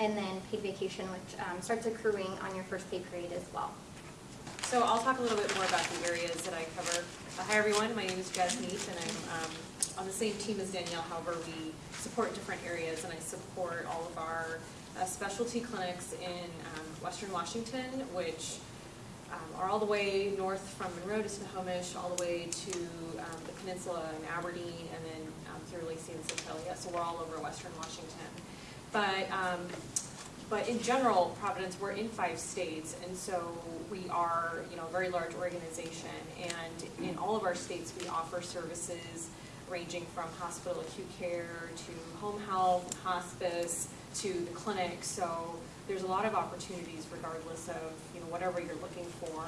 and then paid vacation, which um, starts accruing on your first pay period as well. So I'll talk a little bit more about the areas that I cover. Hi, everyone, my name is Neat, and I'm um, on the same team as Danielle, however, we support different areas, and I support all of our uh, specialty clinics in um, Western Washington, which um, are all the way north from Monroe to Snohomish, all the way to um, the peninsula in Aberdeen, and then um, through Lacey and Centralia, so we're all over Western Washington. But um, but in general, Providence, we're in five states, and so we are, you know, a very large organization. And in all of our states, we offer services ranging from hospital acute care to home health, hospice, to the clinic. So there's a lot of opportunities regardless of, you know, whatever you're looking for.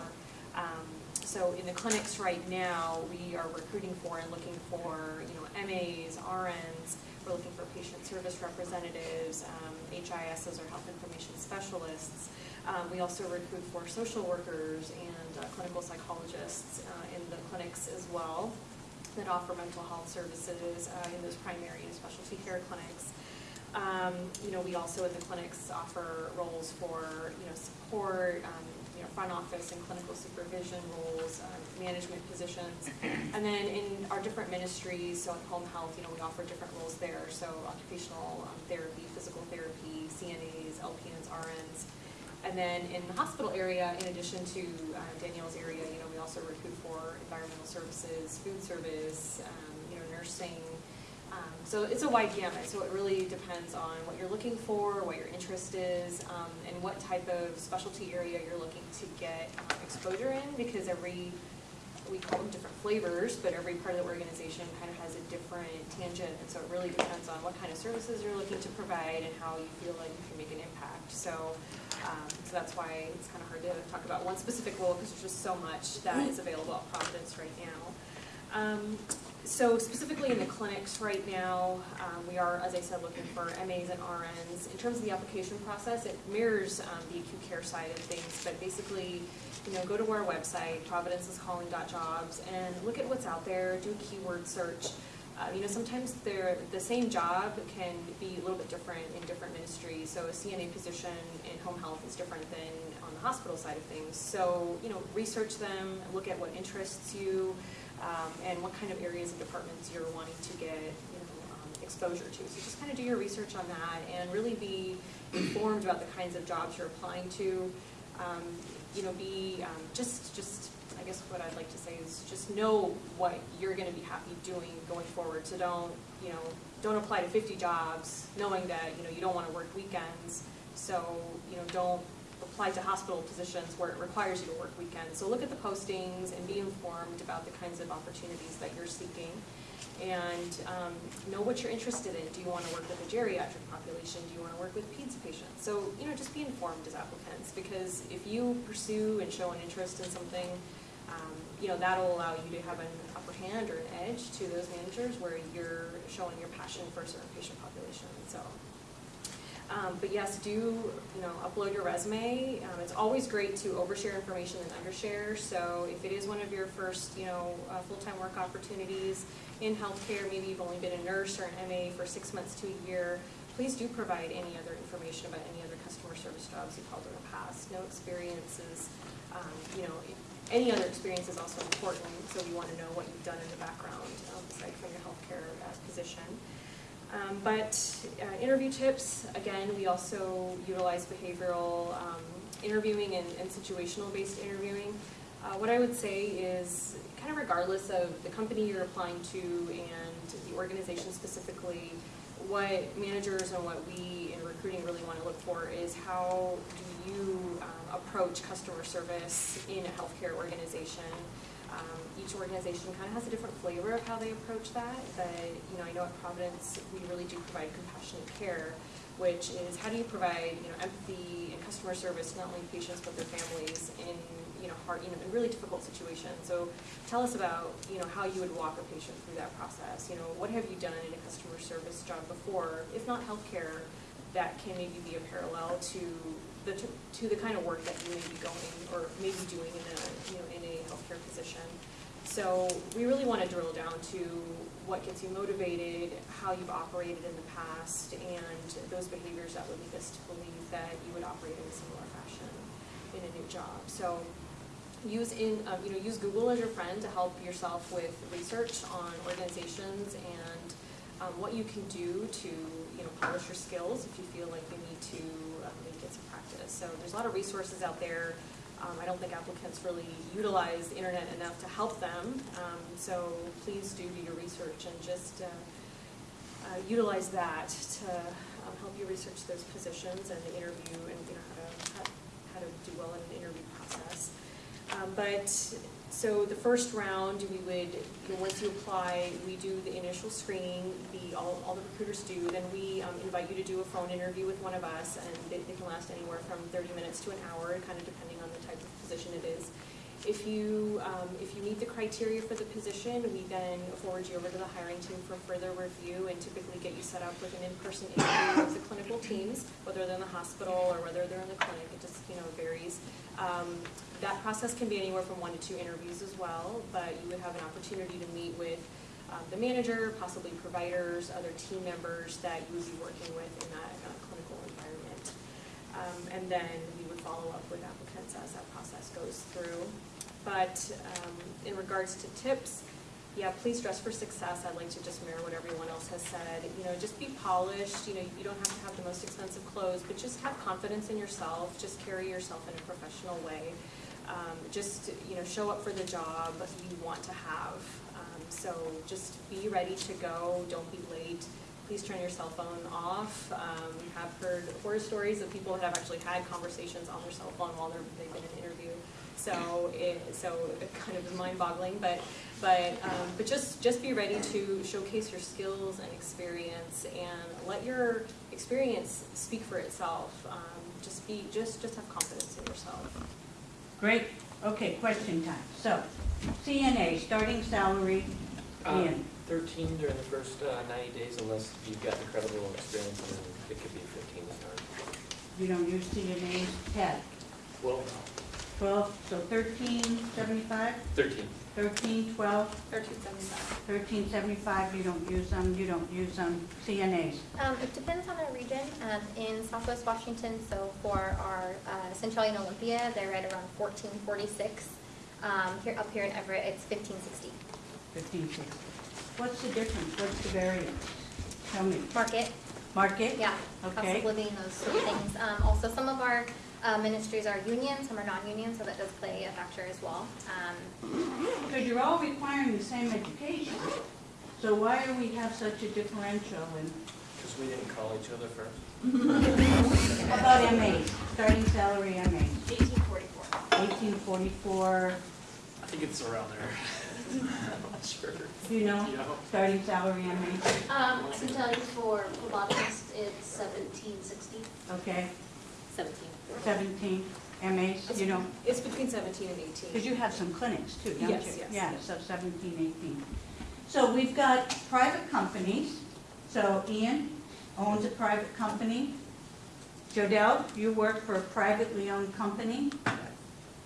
Um, so in the clinics right now, we are recruiting for and looking for, you know, MAs, RNs, we're looking for patient service representatives, um, HISs or health information specialists. Um, we also recruit for social workers and uh, clinical psychologists uh, in the clinics as well that offer mental health services uh, in those primary and specialty care clinics. Um, you know, we also in the clinics offer roles for, you know, support, um, know, front office and clinical supervision roles, um, management positions. And then in our different ministries, so in home health, you know, we offer different roles there. So occupational um, therapy, physical therapy, CNAs, LPNs, RNs. And then in the hospital area, in addition to uh, Danielle's area, you know, we also recruit for environmental services, food service, um, you know, nursing. Um, so it's a wide gamut. So it really depends on what you're looking for, what your interest is, um, and what type of specialty area you're looking to get uh, exposure in. Because every we call them different flavors, but every part of the organization kind of has a different tangent, and so it really depends on what kind of services you're looking to provide and how you feel like you can make an impact. So, um, so that's why it's kind of hard to talk about one specific role because there's just so much that is available at Providence right now. So specifically in the clinics right now, um, we are, as I said, looking for MAs and RNs. In terms of the application process, it mirrors um, the acute care side of things, but basically, you know, go to our website, providenceiscalling.jobs, and look at what's out there, do a keyword search. Uh, you know, sometimes they're, the same job can be a little bit different in different ministries. So a CNA position in home health is different than on the hospital side of things. So, you know, research them, look at what interests you, um, and what kind of areas and departments you're wanting to get, you know, um, exposure to. So just kind of do your research on that and really be informed about the kinds of jobs you're applying to. Um, you know, be um, just just I guess what I'd like to say is just know what you're going to be happy doing going forward. So don't you know don't apply to 50 jobs knowing that you know you don't want to work weekends. So you know don't apply to hospital positions where it requires you to work weekends. So look at the postings and be informed about the kinds of opportunities that you're seeking. And um, know what you're interested in. Do you want to work with a geriatric population? Do you want to work with peds patients? So, you know, just be informed as applicants because if you pursue and show an interest in something, um, you know, that'll allow you to have an upper hand or an edge to those managers where you're showing your passion for a certain patient population. So, um, but yes, do, you know, upload your resume. Um, it's always great to overshare information and undershare. So if it is one of your first, you know, uh, full-time work opportunities in healthcare, maybe you've only been a nurse or an MA for six months to a year, please do provide any other information about any other customer service jobs you've held in the past. No experiences, um, you know, any other experience is also important. So we want to know what you've done in the background, um, aside from your healthcare uh, position. Um, but uh, interview tips, again, we also utilize behavioral um, interviewing and, and situational based interviewing. Uh, what I would say is kind of regardless of the company you're applying to and the organization specifically, what managers and what we in recruiting really want to look for is how do you um, approach customer service in a healthcare organization? Um, Each organization kind of has a different flavor of how they approach that, but, you know, I know at Providence, we really do provide compassionate care, which is how do you provide, you know, empathy and customer service to not only patients but their families in, you know, hard, you know, in really difficult situations. So tell us about, you know, how you would walk a patient through that process. You know, what have you done in a customer service job before, if not healthcare, that can maybe be a parallel to the, to the kind of work that you may be going or maybe doing in a, you know, So we really want to drill down to what gets you motivated, how you've operated in the past, and those behaviors that would lead us to believe that you would operate in a similar fashion in a new job. So use in, um, you know, use Google as your friend to help yourself with research on organizations and um, what you can do to, you know, polish your skills if you feel like you need to um, maybe get some practice. So there's a lot of resources out there. Um, I don't think applicants really utilize the internet enough to help them. Um, so please do do your research and just uh, uh, utilize that to um, help you research those positions and the interview and you know how to how, to do well in an interview process. Um, but so the first round, we would, you know, once you apply, we do the initial screening, the, all, all the recruiters do, then we um, invite you to do a phone interview with one of us, and they, they can last anywhere from thirty minutes to an hour, kind of depending on position it is. If you, um, if you meet the criteria for the position, we then forward you over to the hiring team for further review and typically get you set up with an in-person interview with the clinical teams, whether they're in the hospital or whether they're in the clinic, it just, you know, varies. Um, that process can be anywhere from one to two interviews as well, but you would have an opportunity to meet with um, the manager, possibly providers, other team members that you would be working with in that uh, clinical environment. Um, and then follow up with applicants as that process goes through. But um, in regards to tips, yeah, please dress for success. I'd like to just mirror what everyone else has said. You know, just be polished. You know, you don't have to have the most expensive clothes, but just have confidence in yourself. Just carry yourself in a professional way. Um, just, you know, show up for the job you want to have. Um, so just be ready to go. Don't be late. Please turn your cell phone off. Um, we have heard horror stories of people that have actually had conversations on their cell phone while they're, they've been in an interview. So it, so it kind of is mind-boggling, but but um, but just just be ready to showcase your skills and experience, and let your experience speak for itself. Um, just be just just have confidence in yourself. Great, okay, question time. So, CNA, starting salary, Uh, Ian, 13 during the first uh, 90 days unless you've got incredible experience and it could be 15 stars. You don't use CNA's 10. Well, 12, so 13, 75? 13. 13, 12? 1375. 1375, you don't use them, you don't use them, CNAs? Um, it depends on our region. Um, in southwest Washington, so for our uh, and Olympia, they're right around 1446. Um, here Up here in Everett, it's 1560. 1560. What's the difference? What's the variance? Tell me. Market, Market? yeah, Okay. cost of living, those sort of things. Um, also, some of our uh, ministries are union, some are non-union, so that does play a factor as well. Um, Because you're all requiring the same education. So why do we have such a differential Because we didn't call each other first. (laughs) how about MAs, starting salary MAs? Eighteen forty-four. Eighteen forty-four, I think it's around there. (laughs) I'm not sure. do you know, You know? starting salary MAs? Um, sometimes for phlebotomist, it's seventeen sixty. Okay, Seventeen. seventeen MAs, you know, It's between seventeen and eighteen. because you have some clinics too, don't you? Yes, yes, Yeah, yes. so seventeen, eighteen. So we've got private companies, so Ian owns a private company. Jodell, you work for a privately owned company.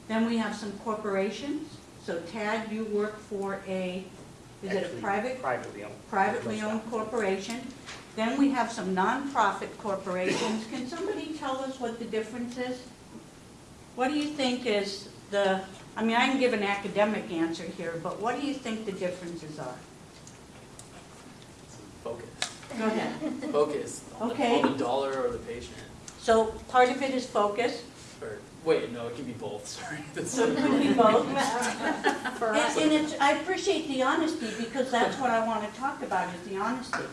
Then we have some corporations, so Tad, you work for a, is it a Actually, private Privately owned. privately owned corporation. Then we have some nonprofit corporations. Can somebody tell us what the difference is? What do you think is the, I mean, I can give an academic answer here, but what do you think the differences are? Focus. Go ahead. Focus. On the, Okay. on the dollar or the patient. So part of it is focus, Or, wait, no, it can be both, (laughs) sorry. (laughs) That's so it could be both. (laughs) for And and it's, I appreciate the honesty because that's what I want to talk about is the honesty.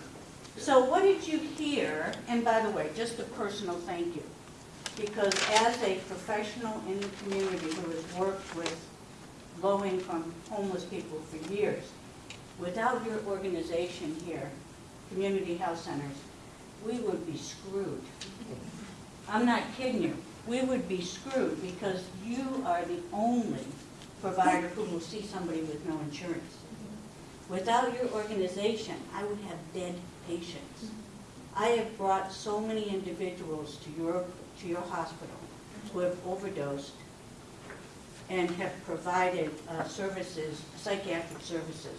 So what did you hear, and by the way, just a personal thank you, because as a professional in the community who has worked with low-income homeless people for years, without your organization here, Community Health Centers, we would be screwed. I'm not kidding you. We would be screwed because you are the only provider who will see somebody with no insurance. Without your organization, I would have dead patients. I have brought so many individuals to your, to your hospital who have overdosed and have provided uh, services, psychiatric services,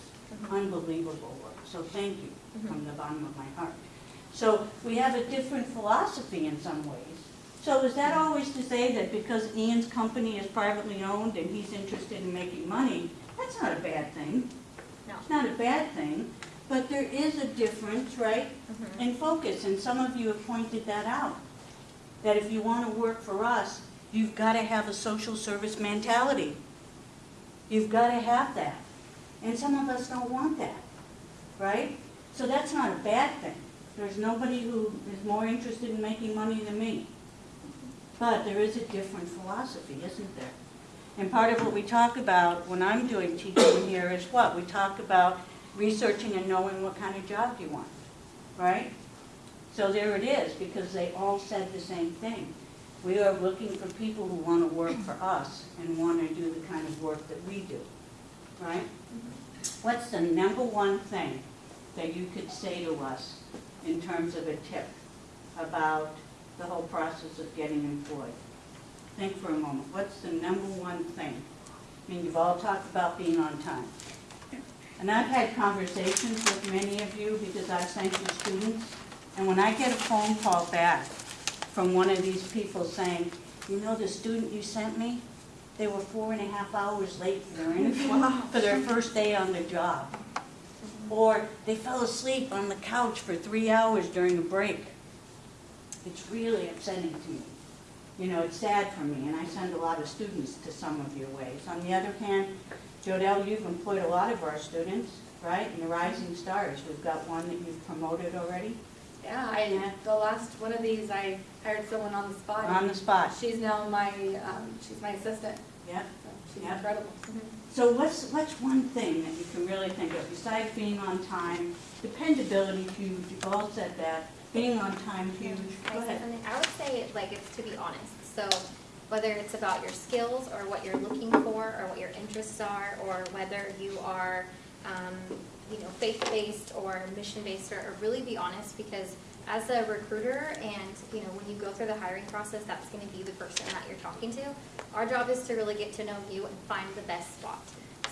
unbelievable work. So thank you from the bottom of my heart. So we have a different philosophy in some ways. So is that always to say that because Ian's company is privately owned and he's interested in making money, that's not a bad thing? No. It's not a bad thing, but there is a difference, right, mm-hmm. in focus, and some of you have pointed that out. That if you want to work for us, you've got to have a social service mentality. You've got to have that. And some of us don't want that, right? So that's not a bad thing. There's nobody who is more interested in making money than me. But there is a different philosophy, isn't there? And part of what we talk about when I'm doing teaching here is what? We talk about researching and knowing what kind of job you want, right? So there it is, because they all said the same thing. We are looking for people who want to work for us and want to do the kind of work that we do, right? What's the number one thing that you could say to us in terms of a tip about the whole process of getting employed? Think for a moment. What's the number one thing? I mean, you've all talked about being on time. And I've had conversations with many of you because I've sent you students. And when I get a phone call back from one of these people saying, you know, the student you sent me, they were four and a half hours late for their (laughs) interview, for their first day on the job. Or they fell asleep on the couch for three hours during a break. It's really upsetting to me. You know, it's sad for me, and I send a lot of students to some of your ways. On the other hand, Jodelle, you've employed a lot of our students, right? In the Rising Stars, we've got one that you've promoted already, Yeah, I, the last one of these, I hired someone on the spot. on the spot. She's now my, um, she's my assistant, Yeah. so she's incredible. So what's, what's one thing that you can really think of, besides being on time, dependability you've all said that, being on time huge, go I ahead. I would say, like, it's to be honest. So whether it's about your skills or what you're looking for or what your interests are, or whether you are, um, you know, faith-based or mission-based, or, or really be honest, because as a recruiter and, you know, when you go through the hiring process, that's gonna be the person that you're talking to. Our job is to really get to know you and find the best spot.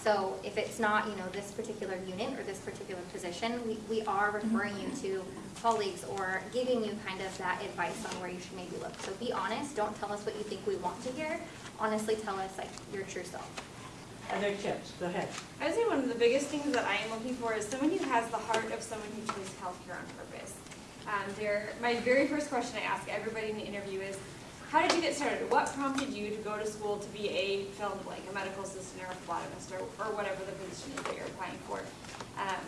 So if it's not, you know, this particular unit or this particular position, we, we are referring you to colleagues or giving you kind of that advice on where you should maybe look. So be honest, don't tell us what you think we want to hear. Honestly, tell us like your true self. Other tips, go ahead. I would say one of the biggest things that I am looking for is someone who has the heart of someone who chose healthcare on purpose. Um, my very first question I ask everybody in the interview is, how did you get started? What prompted you to go to school to be a fill in the blank, a medical assistant or a phlebotomist or, or whatever the position is that you're applying for? Um,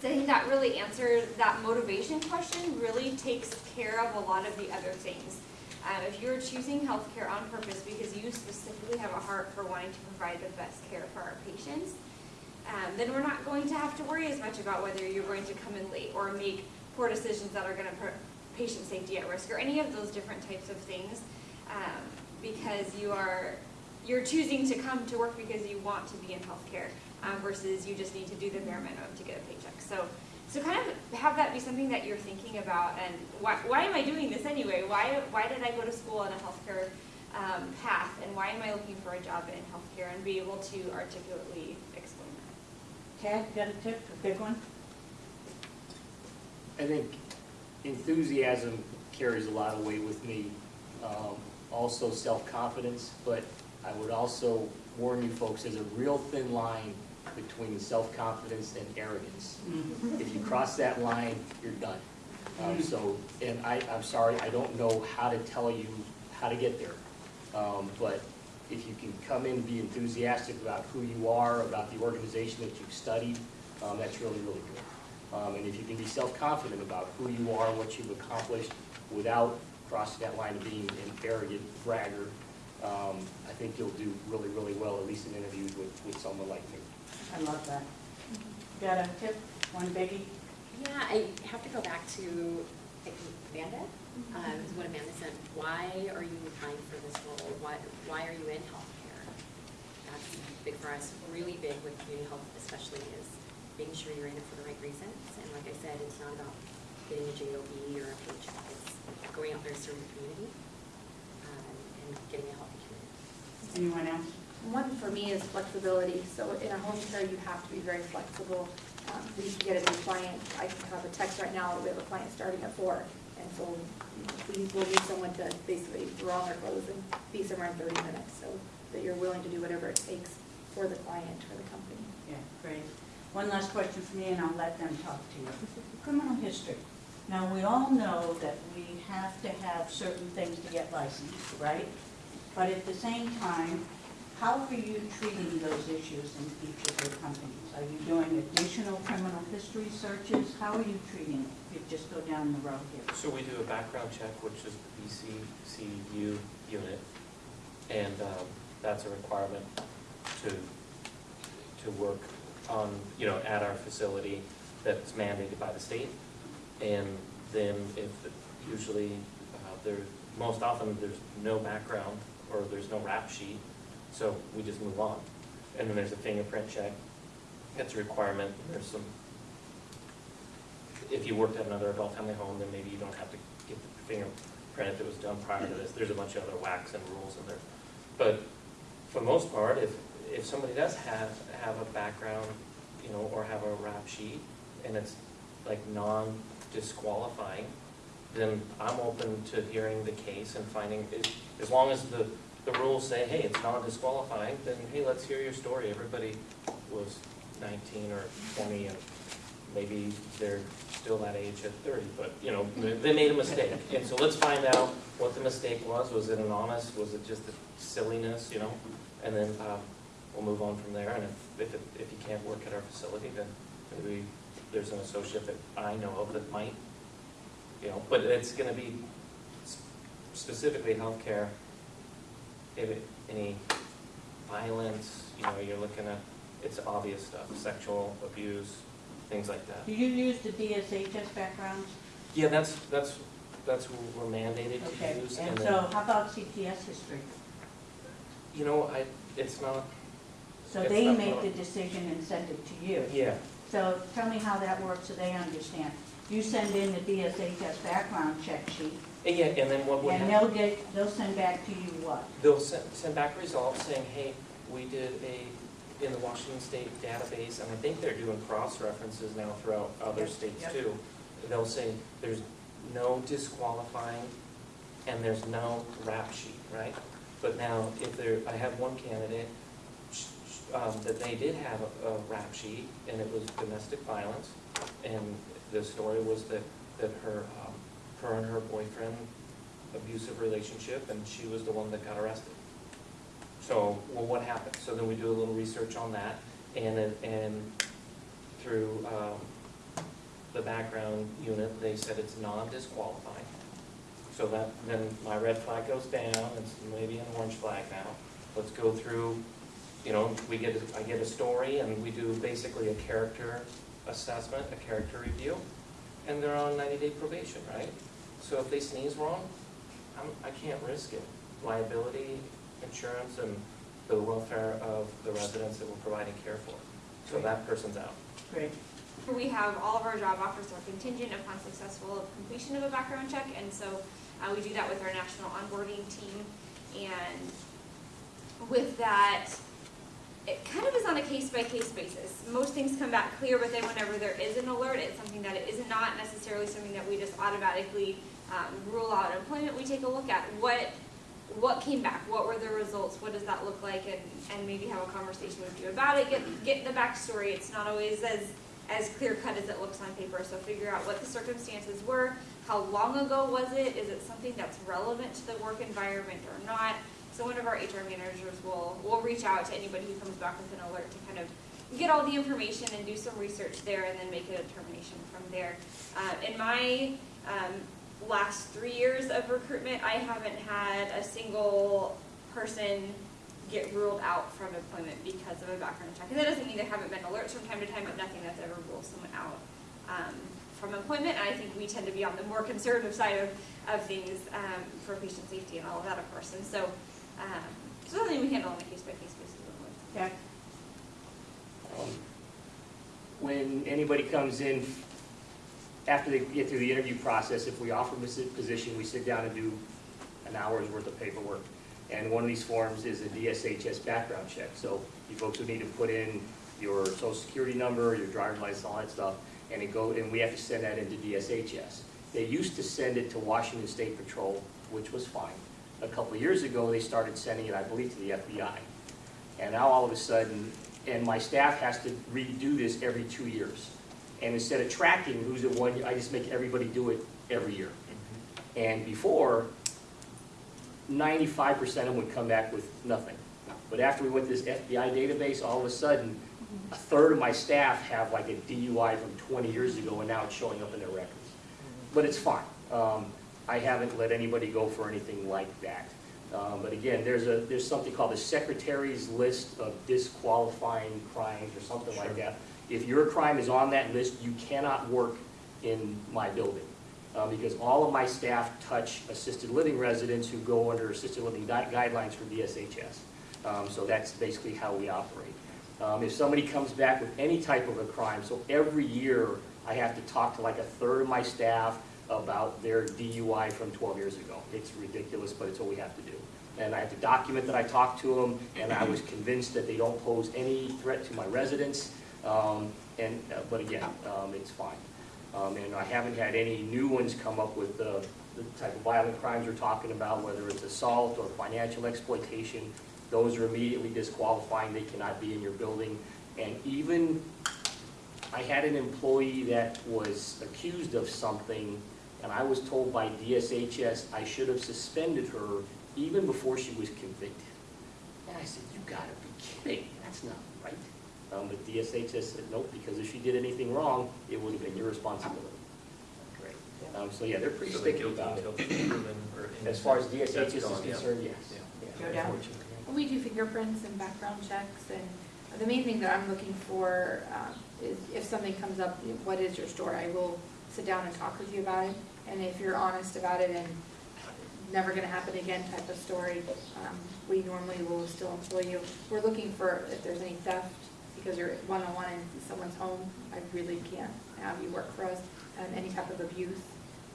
so I think that really answers that motivation question really takes care of a lot of the other things. Um, if you're choosing healthcare on purpose because you specifically have a heart for wanting to provide the best care for our patients, um, then we're not going to have to worry as much about whether you're going to come in late or make poor decisions that are going to patient safety at risk or any of those different types of things um, because you are you're choosing to come to work because you want to be in healthcare um, versus you just need to do the bare minimum to get a paycheck. So, so kind of have that be something that you're thinking about and why, why am I doing this anyway? Why, why did I go to school on a healthcare um, path and why am I looking for a job in healthcare and be able to articulately explain that? Tad, you got a tip, a big one? I think enthusiasm carries a lot of weight with me. Um, Also self-confidence, but I would also warn you folks, there's a real thin line between self-confidence and arrogance. If you cross that line, you're done. Um, So, and I, I'm sorry, I don't know how to tell you how to get there. Um, But if you can come in and be enthusiastic about who you are, about the organization that you've studied, um, that's really, really good. Um, and if you can be self-confident about who you are, what you've accomplished, without crossing that line of being an arrogant bragger, um, I think you'll do really, really well, at least in interviews with, with someone like me. I love that. Got a tip, one biggie? Yeah, I have to go back to I think, Amanda, um, is what Amanda said. Why are you applying for this role? Why, why are you in healthcare? That's big for us, really big with community health especially is making sure you're in it for the right reasons. And like I said, it's not about getting a JOB or a paycheck. It's going out there serving the community um, and getting a healthy community. Anyone else? One for me is flexibility. So in a home care, you have to be very flexible. Um, We can get a new client. I have a text right now, we have a client starting at four. And so we will need someone to basically throw on their clothes and be somewhere in thirty minutes. So that you're willing to do whatever it takes for the client, for the company. Yeah, great. One last question for me, and I'll let them talk to you. Criminal history. Now, we all know that we have to have certain things to get licensed, right? But at the same time, how are you treating those issues in each of your companies? Are you doing additional criminal history searches? How are you treating it? You just go down the road here. So we do a background check, which is the BCCU unit, and um, that's a requirement to, to work on, you know, at our facility that's mandated by the state. And then if, usually, uh, there, most often, there's no background, or there's no rap sheet, so we just move on. And then there's a fingerprint check, that's a requirement, there's some if you worked at another adult family home, then maybe you don't have to get the fingerprint if it was done prior to this. There's a bunch of other whacks and rules in there. But for the most part, if, if somebody does have, have a background, you know, or have a rap sheet, and it's like non-disqualifying, then I'm open to hearing the case and finding, as- as long as the, the rules say, hey, it's non-disqualifying, then hey, let's hear your story. Everybody was nineteen or twenty and maybe they're still that age at thirty, but, you know, they they made a mistake. (laughs) And so let's find out what the mistake was. Was it an honest, was it just a silliness, you know? And then, uh, we'll move on from there. And if, if, it- if you can't work at our facility, then maybe there's an associate that I know of that might, you know, but it's gonna be specifically healthcare. If it, any violence, you know, you're looking at, it's obvious stuff, sexual abuse, things like that. Do you use the DSHS backgrounds? Yeah, that's, that's, that's what we're mandated Okay, to use. and then- so how about CPS history? You know, I, it's not, So they not make the decision and send it to you. yeah, So tell me how that works so they understand. You send in the DSHS background check sheet, and yeah, and then what would and happen, they'll get, they'll send back to you what? they'll send, send back results saying, hey, we did a, in the Washington State database, and I think they're doing cross-references now throughout other Yep, states yep. too. They'll say, there's no disqualifying, and there's no rap sheet, right? But now, if there, I have one candidate, um, that they did have a, a rap sheet, and it was domestic violence, and the story was that, that her, um, her and her boyfriend, abusive relationship, and she was the one that got arrested. So, well, what happened? So then we do a little research on that, and, and through, um, the background unit, they said it's non-disqualifying. So that, then my red flag goes down, it's maybe an orange flag now. Let's go through, you know, we get, a- I get a story, and we do basically a character assessment, a character review, and they're on ninety-day probation, right? So if they sneeze wrong, I'm, I can't risk it. Liability, insurance, and the welfare of the residents that we're providing care for. So that person's out. Great. We have, all of our job offers are contingent upon successful completion of a background check, and so uh, we do that with our national onboarding team. And with that, it kind of is on a case-by-case basis. Most things come back clear, but then whenever there is an alert, it's something that is not necessarily something that we just automatically um, rule out employment. We take a look at what, what came back, what were the results, what does that look like, and, and maybe have a conversation with you about it, get, get the backstory. It's not always as, as clear-cut as it looks on paper, so figure out what the circumstances were, how long ago was it, is it something that's relevant to the work environment or not? So one of our HR managers will, will reach out to anybody who comes back with an alert to kind of get all the information and do some research there and then make a determination from there. Um, in my, um, last three years of recruitment, I haven't had a single person get ruled out from employment because of a background check. And that doesn't mean there haven't been alerts from time to time, but nothing that's ever ruled someone out, um, from employment. And I think we tend to be on the more conservative side of, of things, um, for patient safety and all of that, of course. And so, um, so something we handle on a case-by-case basis. Yeah, Um, When anybody comes in, after they get through the interview process, if we offer them a position, we sit down and do an hour's worth of paperwork. And one of these forms is a DSHS background check. So you folks would need to put in your social security number, your driver's license, all that stuff, and it go, and we have to send that into DSHS. They used to send it to Washington State Patrol, which was fine. A couple years ago, they started sending it, I believe, to the FBI. And now all of a sudden, and my staff has to redo this every two years. And instead of tracking who's at one, I just make everybody do it every year. And before, ninety-five percent of them would come back with nothing. But after we went to this FBI database, all of a sudden, a third of my staff have like a DUI from twenty years ago, and now it's showing up in their records. But it's fine. Um, I haven't let anybody go for anything like that. Um, But again, there's a, there's something called the Secretary's List of Disqualifying Crimes or something like that. If your crime is on that list, you cannot work in my building. Uh, Because all of my staff touch assisted living residents who go under assisted living gui- guidelines for DSHS. Um, So that's basically how we operate. Um, If somebody comes back with any type of a crime, so every year I have to talk to like a third of my staff about their DUI from 12 years ago. It's ridiculous, but it's what we have to do. And I have to document that I talked to them, and I was convinced that they don't pose any threat to my residents. Um, And, uh, but again, um, it's fine. Um, And I haven't had any new ones come up with the the type of violent crimes we're talking about, whether it's assault or financial exploitation. Those are immediately disqualifying, they cannot be in your building. And even, I had an employee that was accused of something, and I was told by DSHS I should have suspended her even before she was convicted. And I said, you gotta be kidding, that's not right. Um, but DSHS said, nope, because if she did anything wrong, it would have been your responsibility. Great. Um, so yeah, they're pretty So sticky guilty about it. until proven or (clears throat) As far as DSHS is gone, yeah. concerned, yes. Yeah. Yeah, Go down. unfortunately. We do fingerprints and background checks, and the main thing that I'm looking for um, is if something comes up, what is your story? I will sit down and talk with you about it, and if you're honest about it and never gonna happen again type of story, um, we normally will still employ you. We're looking for if there's any theft, because you're one-on-one in someone's home, I really can't have you work for us, and any type of abuse.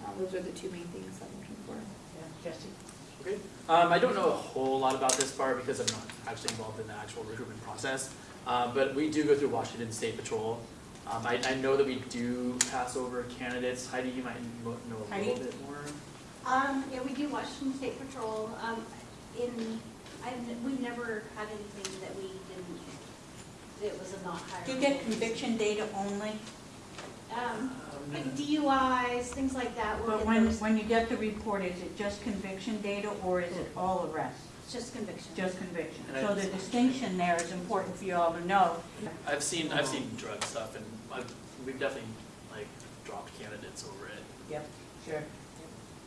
Um, Those are the two main things I'm looking for. yeah, Jesse. Okay. Um, I don't know a whole lot about this part because I'm not actually involved in the actual recruitment process. Um, but we do go through Washington State Patrol. Um, I, I know that we do pass over candidates. Heidi, you might know a little Heidi? bit more. Um, yeah, we do Washington State Patrol, um, in, I, we've never had anything that we didn't, that was a not hired. Do you get conviction data only? Um, like DUIs, things like that, But when, those, when you get the report, is it just conviction data or is it all arrests? it's just conviction. Just conviction. And I- So the distinction there is important for you all to know. I've seen, I've seen drug stuff and I've, we've definitely like dropped candidates over it. Yep, sure.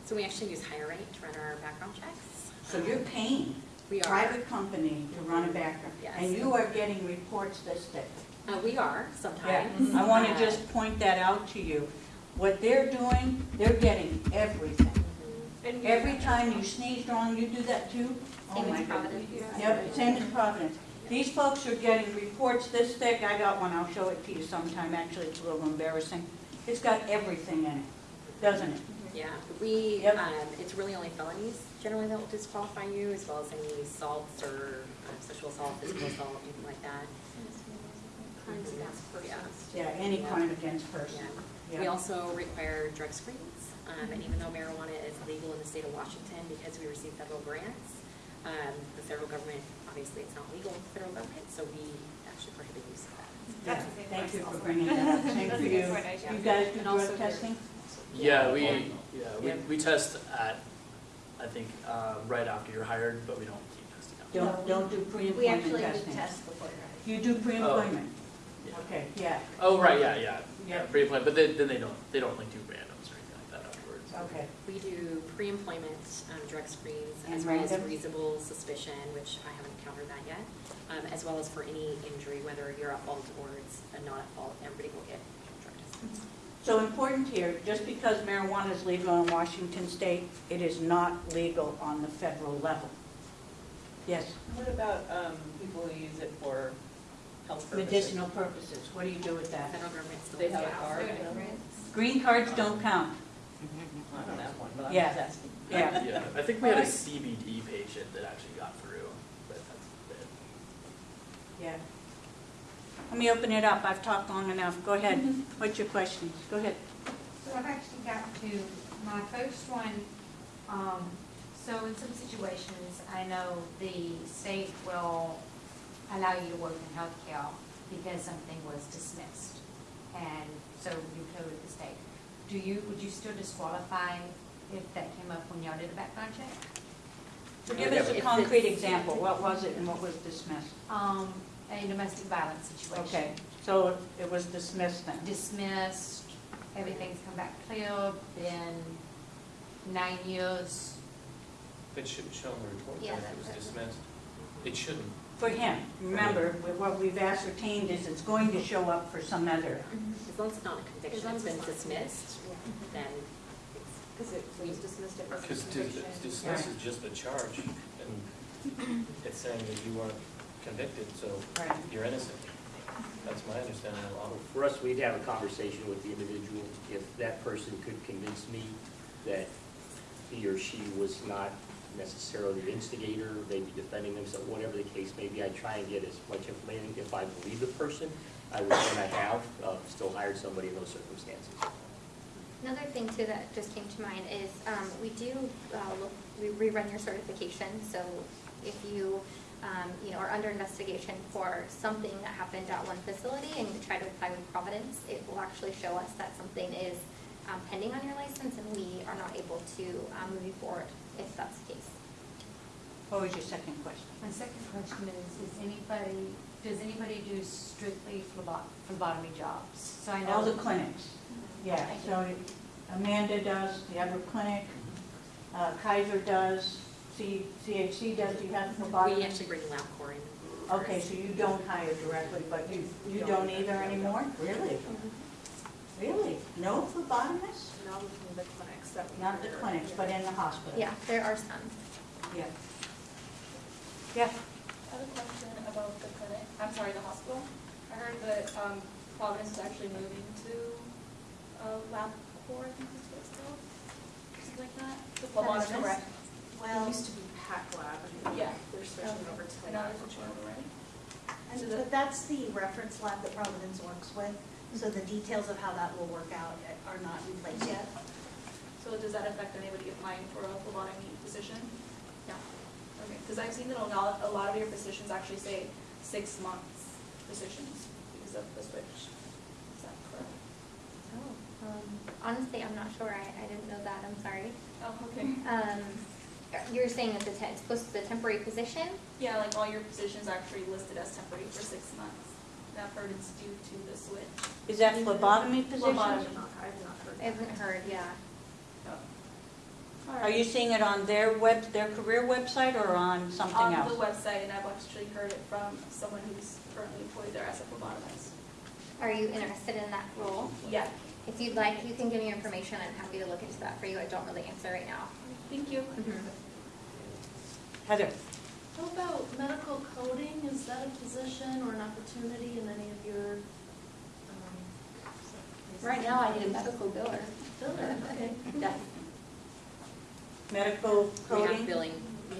So we actually use HireRight to run our background checks. So you're paying We are, private company to run a background? Yes. And you are getting reports this thick? uh, we are Yeah, sometimes. I want Uh, to just point that out to you. What they're doing, they're getting everything. And we- Every time you sneeze wrong, you do that too? Oh Same my as goodness. Providence. Yep, same as Providence. These folks are getting reports this thick, I got one, I'll show it to you sometime, actually, it's a little embarrassing. It's got everything in it, doesn't it? Yeah, we, Yep. um, it's really only felonies generally that will disqualify you, as well as any assaults or uh, sexual assault, physical assault, anything like that. Crimes against persons. Yeah, any Yeah. crime against person. Yeah. We also require drug screens, um, and even though marijuana is legal in the state of Washington, because we receive federal grants, um, the federal government, obviously it's not legal with the federal government, so we actually prohibit use of that. Yeah, Thank you for bringing that up, same for you. You guys do also drug here. testing? Yeah, we, Yeah. yeah, we, Yeah. we test at, I think, uh, right after you're hired, but we don't keep testing out. Don't, don't do We pre-employment actually testing. do test before you're hired. You do pre-employment? Yeah. Okay, yeah, Oh, right, yeah, yeah, yeah, Yeah. pre-employment, but then, then they don't, they don't like do randoms or anything like that afterwards. Okay. We do pre-employment um, drug screens And as well as reasonable suspicion, which I haven't encountered that yet, um, as well as for any injury, whether you're at fault or it's a not at fault, everybody will get drug tests. So important here, just because marijuana is legal in Washington state, it is not legal on the federal level. Yes, What about um, people who use it for health purposes? medicinal purposes, what do you do with that? Federal government still. They have a card? Green cards don't count, I don't have one, but I'm Yeah. just asking. yeah. (laughs) Yeah, I think we had a CBD patient that actually got through, but that's it. Yeah. Let me open it up, I've talked long enough, go ahead. Mm-hmm. What's your questions? Go ahead. So I've actually got two. My first one, um, so in some situations, I know the state will allow you to work in healthcare because something was dismissed. And so you go with the state. Do you, would you still disqualify if that came up when y'all did a background check? So give us a concrete example, what was it and what was dismissed? Um, a domestic violence situation. Okay, so it was dismissed then? Dismissed, everything's come back clear, been nine years. It shouldn't show in the report Yeah, that it was that- dismissed. It shouldn't. For him, remember, what we've ascertained is it's going to show up for some other. As long as it's not a conviction, As long it's been it's dismissed, then Because it was dismissed at first. Because dismiss is just a charge, and it's saying that you weren't convicted, so Right. you're innocent. That's my understanding of the law. For us, we'd have a conversation with the individual. If that person could convince me that he or she was not necessarily the instigator, they'd be defending themselves, whatever the case may be, I try and get as much information. If I believe the person, I would, and I have, uh, still hired somebody in those circumstances. Another thing too that just came to mind is, um, we do, uh, look, we rerun your certification, so if you, um, you know, are under investigation for something that happened at one facility and you try to apply with Providence, it will actually show us that something is, um, pending on your license and we are not able to, um, move you forward if that's the case. What was your second question? My second question is, is anybody, does anybody do strictly phlebo- phlebotomy jobs? So I know. All the clinics, yeah, so Amanda does, the Everett Clinic, uh, Kaiser does, C, CHC does, do you have we phlebotomy? actually bring LabCorp in. Okay, so you don't hire directly, but you, you don't either anymore? Really? Really? No phlebotomists? Not in the clinics that we. Not the hire. clinics, but in the hospital? Yeah, there are some. Yeah. Yeah, I have a question about the clinic, I'm sorry, the hospital. I heard that um, Providence is actually moving to uh, LabCorp, I think is what it's called, something like that. The phlebotomist. It Well, used to be Pac Lab, and Yeah. they're switching over to And now Lab. they're switching right? and but that's the reference lab that Providence works with, so the details of how that will work out are not in place yet. So does that affect anybody applying for a phlebotomy position? No. Okay, because I've seen that a lot, a lot of your positions actually say six months positions because of the switch. Is that correct? Oh, um, honestly, I'm not sure. I, I didn't know that. I'm sorry. Oh, okay. Um, you're saying that the, te- it's supposed to be a temporary position? Yeah, like all your positions are actually listed as temporary for six months. And I've heard it's due to the switch. is that phlebotomy position? Phlebotomy. I have not heard. I haven't heard, yeah. Are you seeing it on their web, their career website or on something On else? the website, and I've actually heard it from someone who's currently employed there as a phlebotomist. Are you interested in that role? Yeah, If you'd like, you can give me information. I'm happy to look into that for you. I don't really answer right now. thank you. Heather? How about medical coding? Is that a position or an opportunity in any of your, um? Right now, I need a medical biller. Filler, okay. Yeah. Medical We have coding? billing.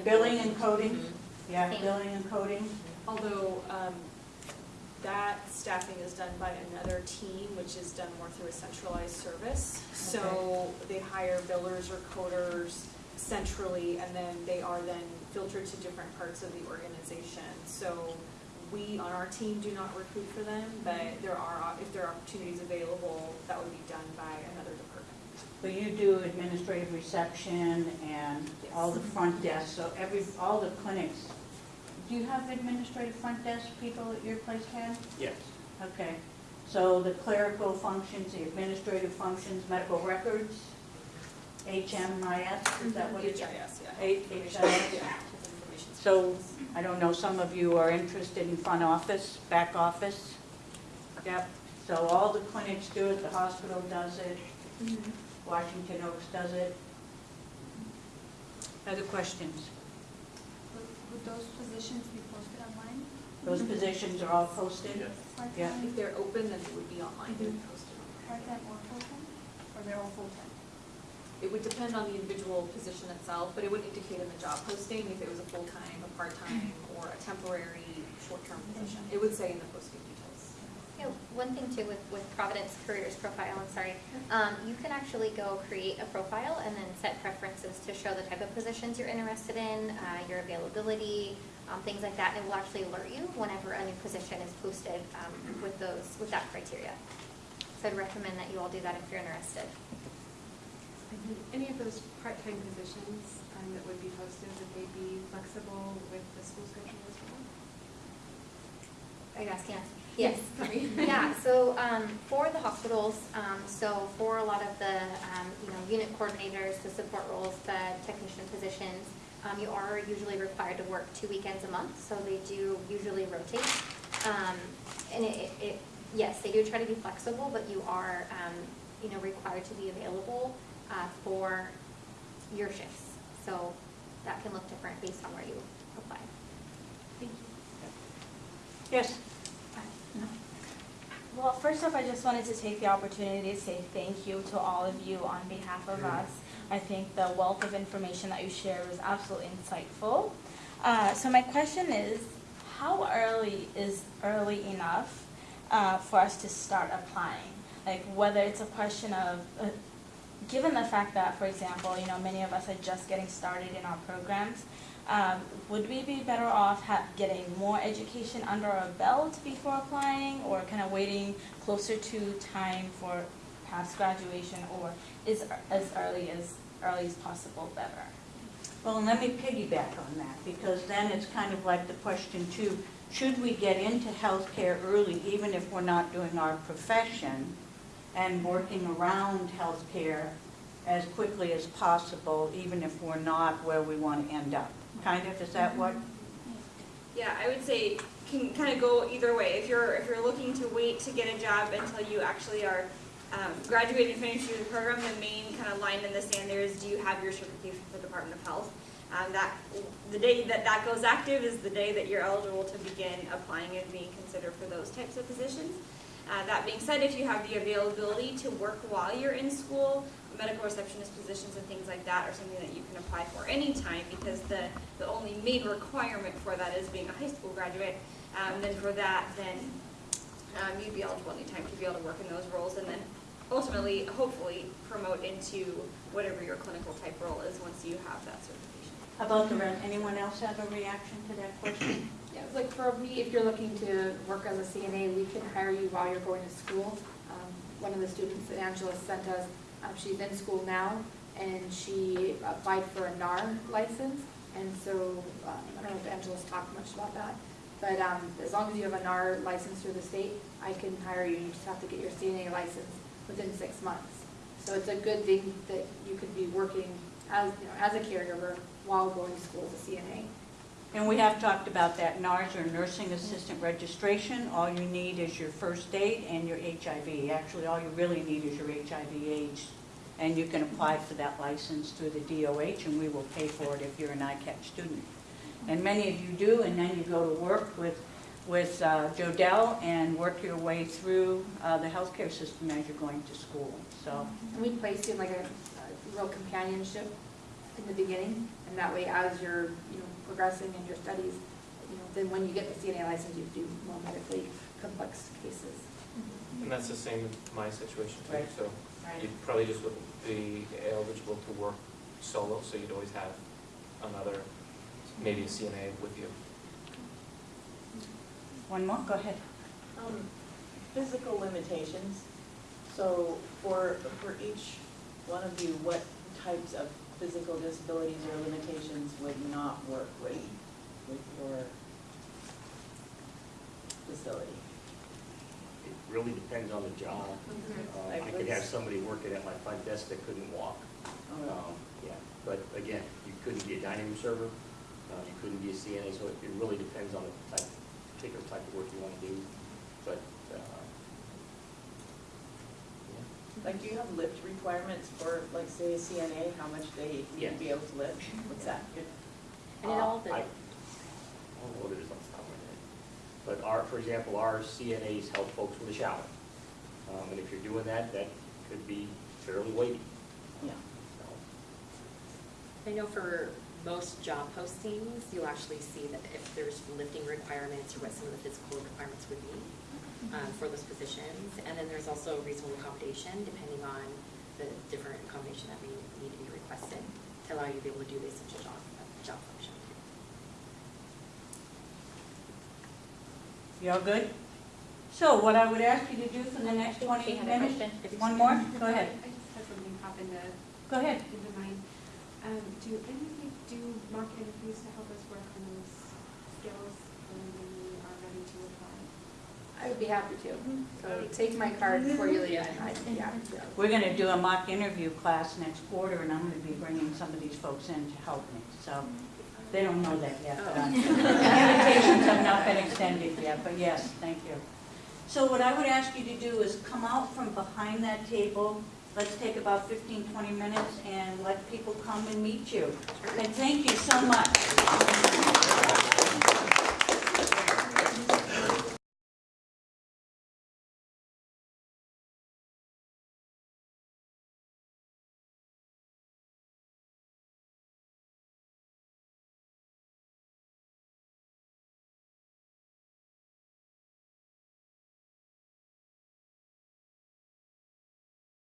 Billing and coding? Mhm. Yeah, Thank- billing and coding. Although, um, that staffing is done by another team, which is done more through a centralized service. So they hire billers or coders centrally, and then they are then filtered to different parts of the organization. So we, on our team, do not recruit for them, but there are, if there are opportunities available, that would be done by another department. But you do administrative reception and all the front desk, so every, all the clinics. Do you have administrative front desk people at your place, Ken? Yes. Okay, so the clerical functions, the administrative functions, medical records, HMIS, is that what it is? Mhm. HIS, yeah. H- HIS? Yeah. So, I don't know, some of you are interested in front office, back office? Yep, so all the clinics do it, the hospital does it, mm-hmm. Washington Oaks does it. Other questions? Would would those positions be posted online? Those positions are all posted? Yes. Yeah. Part-time, If they're open, then it would be online, they would post it. part-time or full-time? Or they're all full-time? It would depend on the individual position itself, but it would indicate in the job posting if it was a full-time, a part-time, or a temporary, short-term position. Mm-hmm. It would say in the posting one thing too with, with Providence Careers Profile, I'm sorry, um, you can actually go create a profile and then set preferences to show the type of positions you're interested in, uh, your availability, um, things like that, and it will actually alert you whenever a new position is posted, um, with those, with that criteria. So I'd recommend that you all do that if you're interested. Any of those part-time positions um, that would be posted, would they be flexible with the school schedule as well? Are you asking us? Yes. Yeah, so um, for the hospitals, um, so for a lot of the, um, you know, unit coordinators, the support roles, the technician positions, um, you are usually required to work two weekends a month, so they do usually rotate. Um, And it, it- it, yes, they do try to be flexible, but you are, um, you know, required to be available uh, for your shifts. So that can look different based on where you apply. Thank you. Yes? Well, first off, I just wanted to take the opportunity to say thank you to all of you on behalf of us. I think the wealth of information that you shared was absolutely insightful. Uh, so my question is, how early is early enough uh, for us to start applying? Like whether it's a question of, uh, given the fact that, for example, you know, many of us are just getting started in our programs, um, would we be better off getting more education under our belt before applying, or kind of waiting closer to time for perhaps graduation, or is as early as early as possible better? Well, let me piggyback on that, because then it's kind of like the question too, should we get into healthcare early, even if we're not doing our profession, and working around healthcare as quickly as possible, even if we're not where we want to end up? Kind of, is that what? Yeah, I would say can kind of go either way. If you're if you're looking to wait to get a job until you actually are um, graduated and finished the program, the main kind of line in the sand there is do you have your certification for the Department of Health? Um, that the day that that goes active is the day that you're eligible to begin applying and being considered for those types of positions. Uh, that being said, if you have the availability to work while you're in school, medical receptionist positions and things like that are something that you can apply for anytime because the, the only main requirement for that is being a high school graduate. Um, then for that, then um, you'd be eligible anytime to be able to work in those roles and then ultimately, hopefully, promote into whatever your clinical type role is once you have that certification. How about the? Anyone else have a reaction to that question? Yeah, like for me, if you're looking to work as a CNA, we can hire you while you're going to school. Um, One of the students that Angela sent us, um, she's in school now, and she applied for a NAR license. And so, um, I don't know if Angela's talked much about that, but um, as long as you have a NAR license through the state, I can hire you. You just have to get your CNA license within six months. So it's a good thing that you could be working as, you know, as a caregiver while going to school as a CNA. And we have talked about that, NARS or Nursing Assistant Registration. All you need is your first aid and your HIV. Actually, all you really need is your HIV AIDS. And you can apply for that license through the DOH, and we will pay for it if you're an ICAP student. And many of you do, and then you go to work with, with uh, Jodell and work your way through uh, the healthcare system as you're going to school, so. And we place you in like a, a real companionship in the beginning, and that way as you're, you know, progressing in your studies, you know, then when you get the CNA license, you do more medically complex cases. And that's the same with my situation too, Right. so you probably just wouldn't be eligible to work solo, so you'd always have another, maybe a CNA with you. One more, go ahead. Um, Physical limitations, so for, for each one of you, what types of physical disabilities or limitations would not work with, with your facility? It really depends on the job. Uh, I could have somebody working at my front desk that couldn't walk. Um, Yeah, but again, you couldn't be a dining room server, uh, you couldn't be a CNA, so it it really depends on the type, particular type of work you want to do. But, uh, yeah. Like, do you have lift requirements for, like, say, a CNA, how much they need Yes. to be able to lift? What's that? And it all, Uh, I I don't know what it is off the top of my head. But our, for example, our CNAs help folks with a shower. Um, And if you're doing that, that could be fairly weighty. Yeah. So, I know for most job postings, you'll actually see that if there's lifting requirements or what some of the physical requirements would be um, for those positions. And then there's also reasonable accommodation depending on the different accommodation that may need to be requested to allow you to be able to do the essential job, job function. You all good? So what I would ask you to do for the next twenty She had minutes, question. one more, go ahead, I just had something pop into, go ahead. into mind. Um, do any of you do mock interviews to help us work on those skills when we are ready to apply? I would be happy to. So take my card for Yulia and I'd be happy to. We're gonna do a mock interview class next quarter, and I'm gonna be bringing some of these folks in to help me, so they don't know that yet, oh. but I'm- invitations have not been extended yet, but yes, thank you. So what I would ask you to do is come out from behind that table, let's take about 15, 20 minutes, and let people come and meet you. And thank you so much.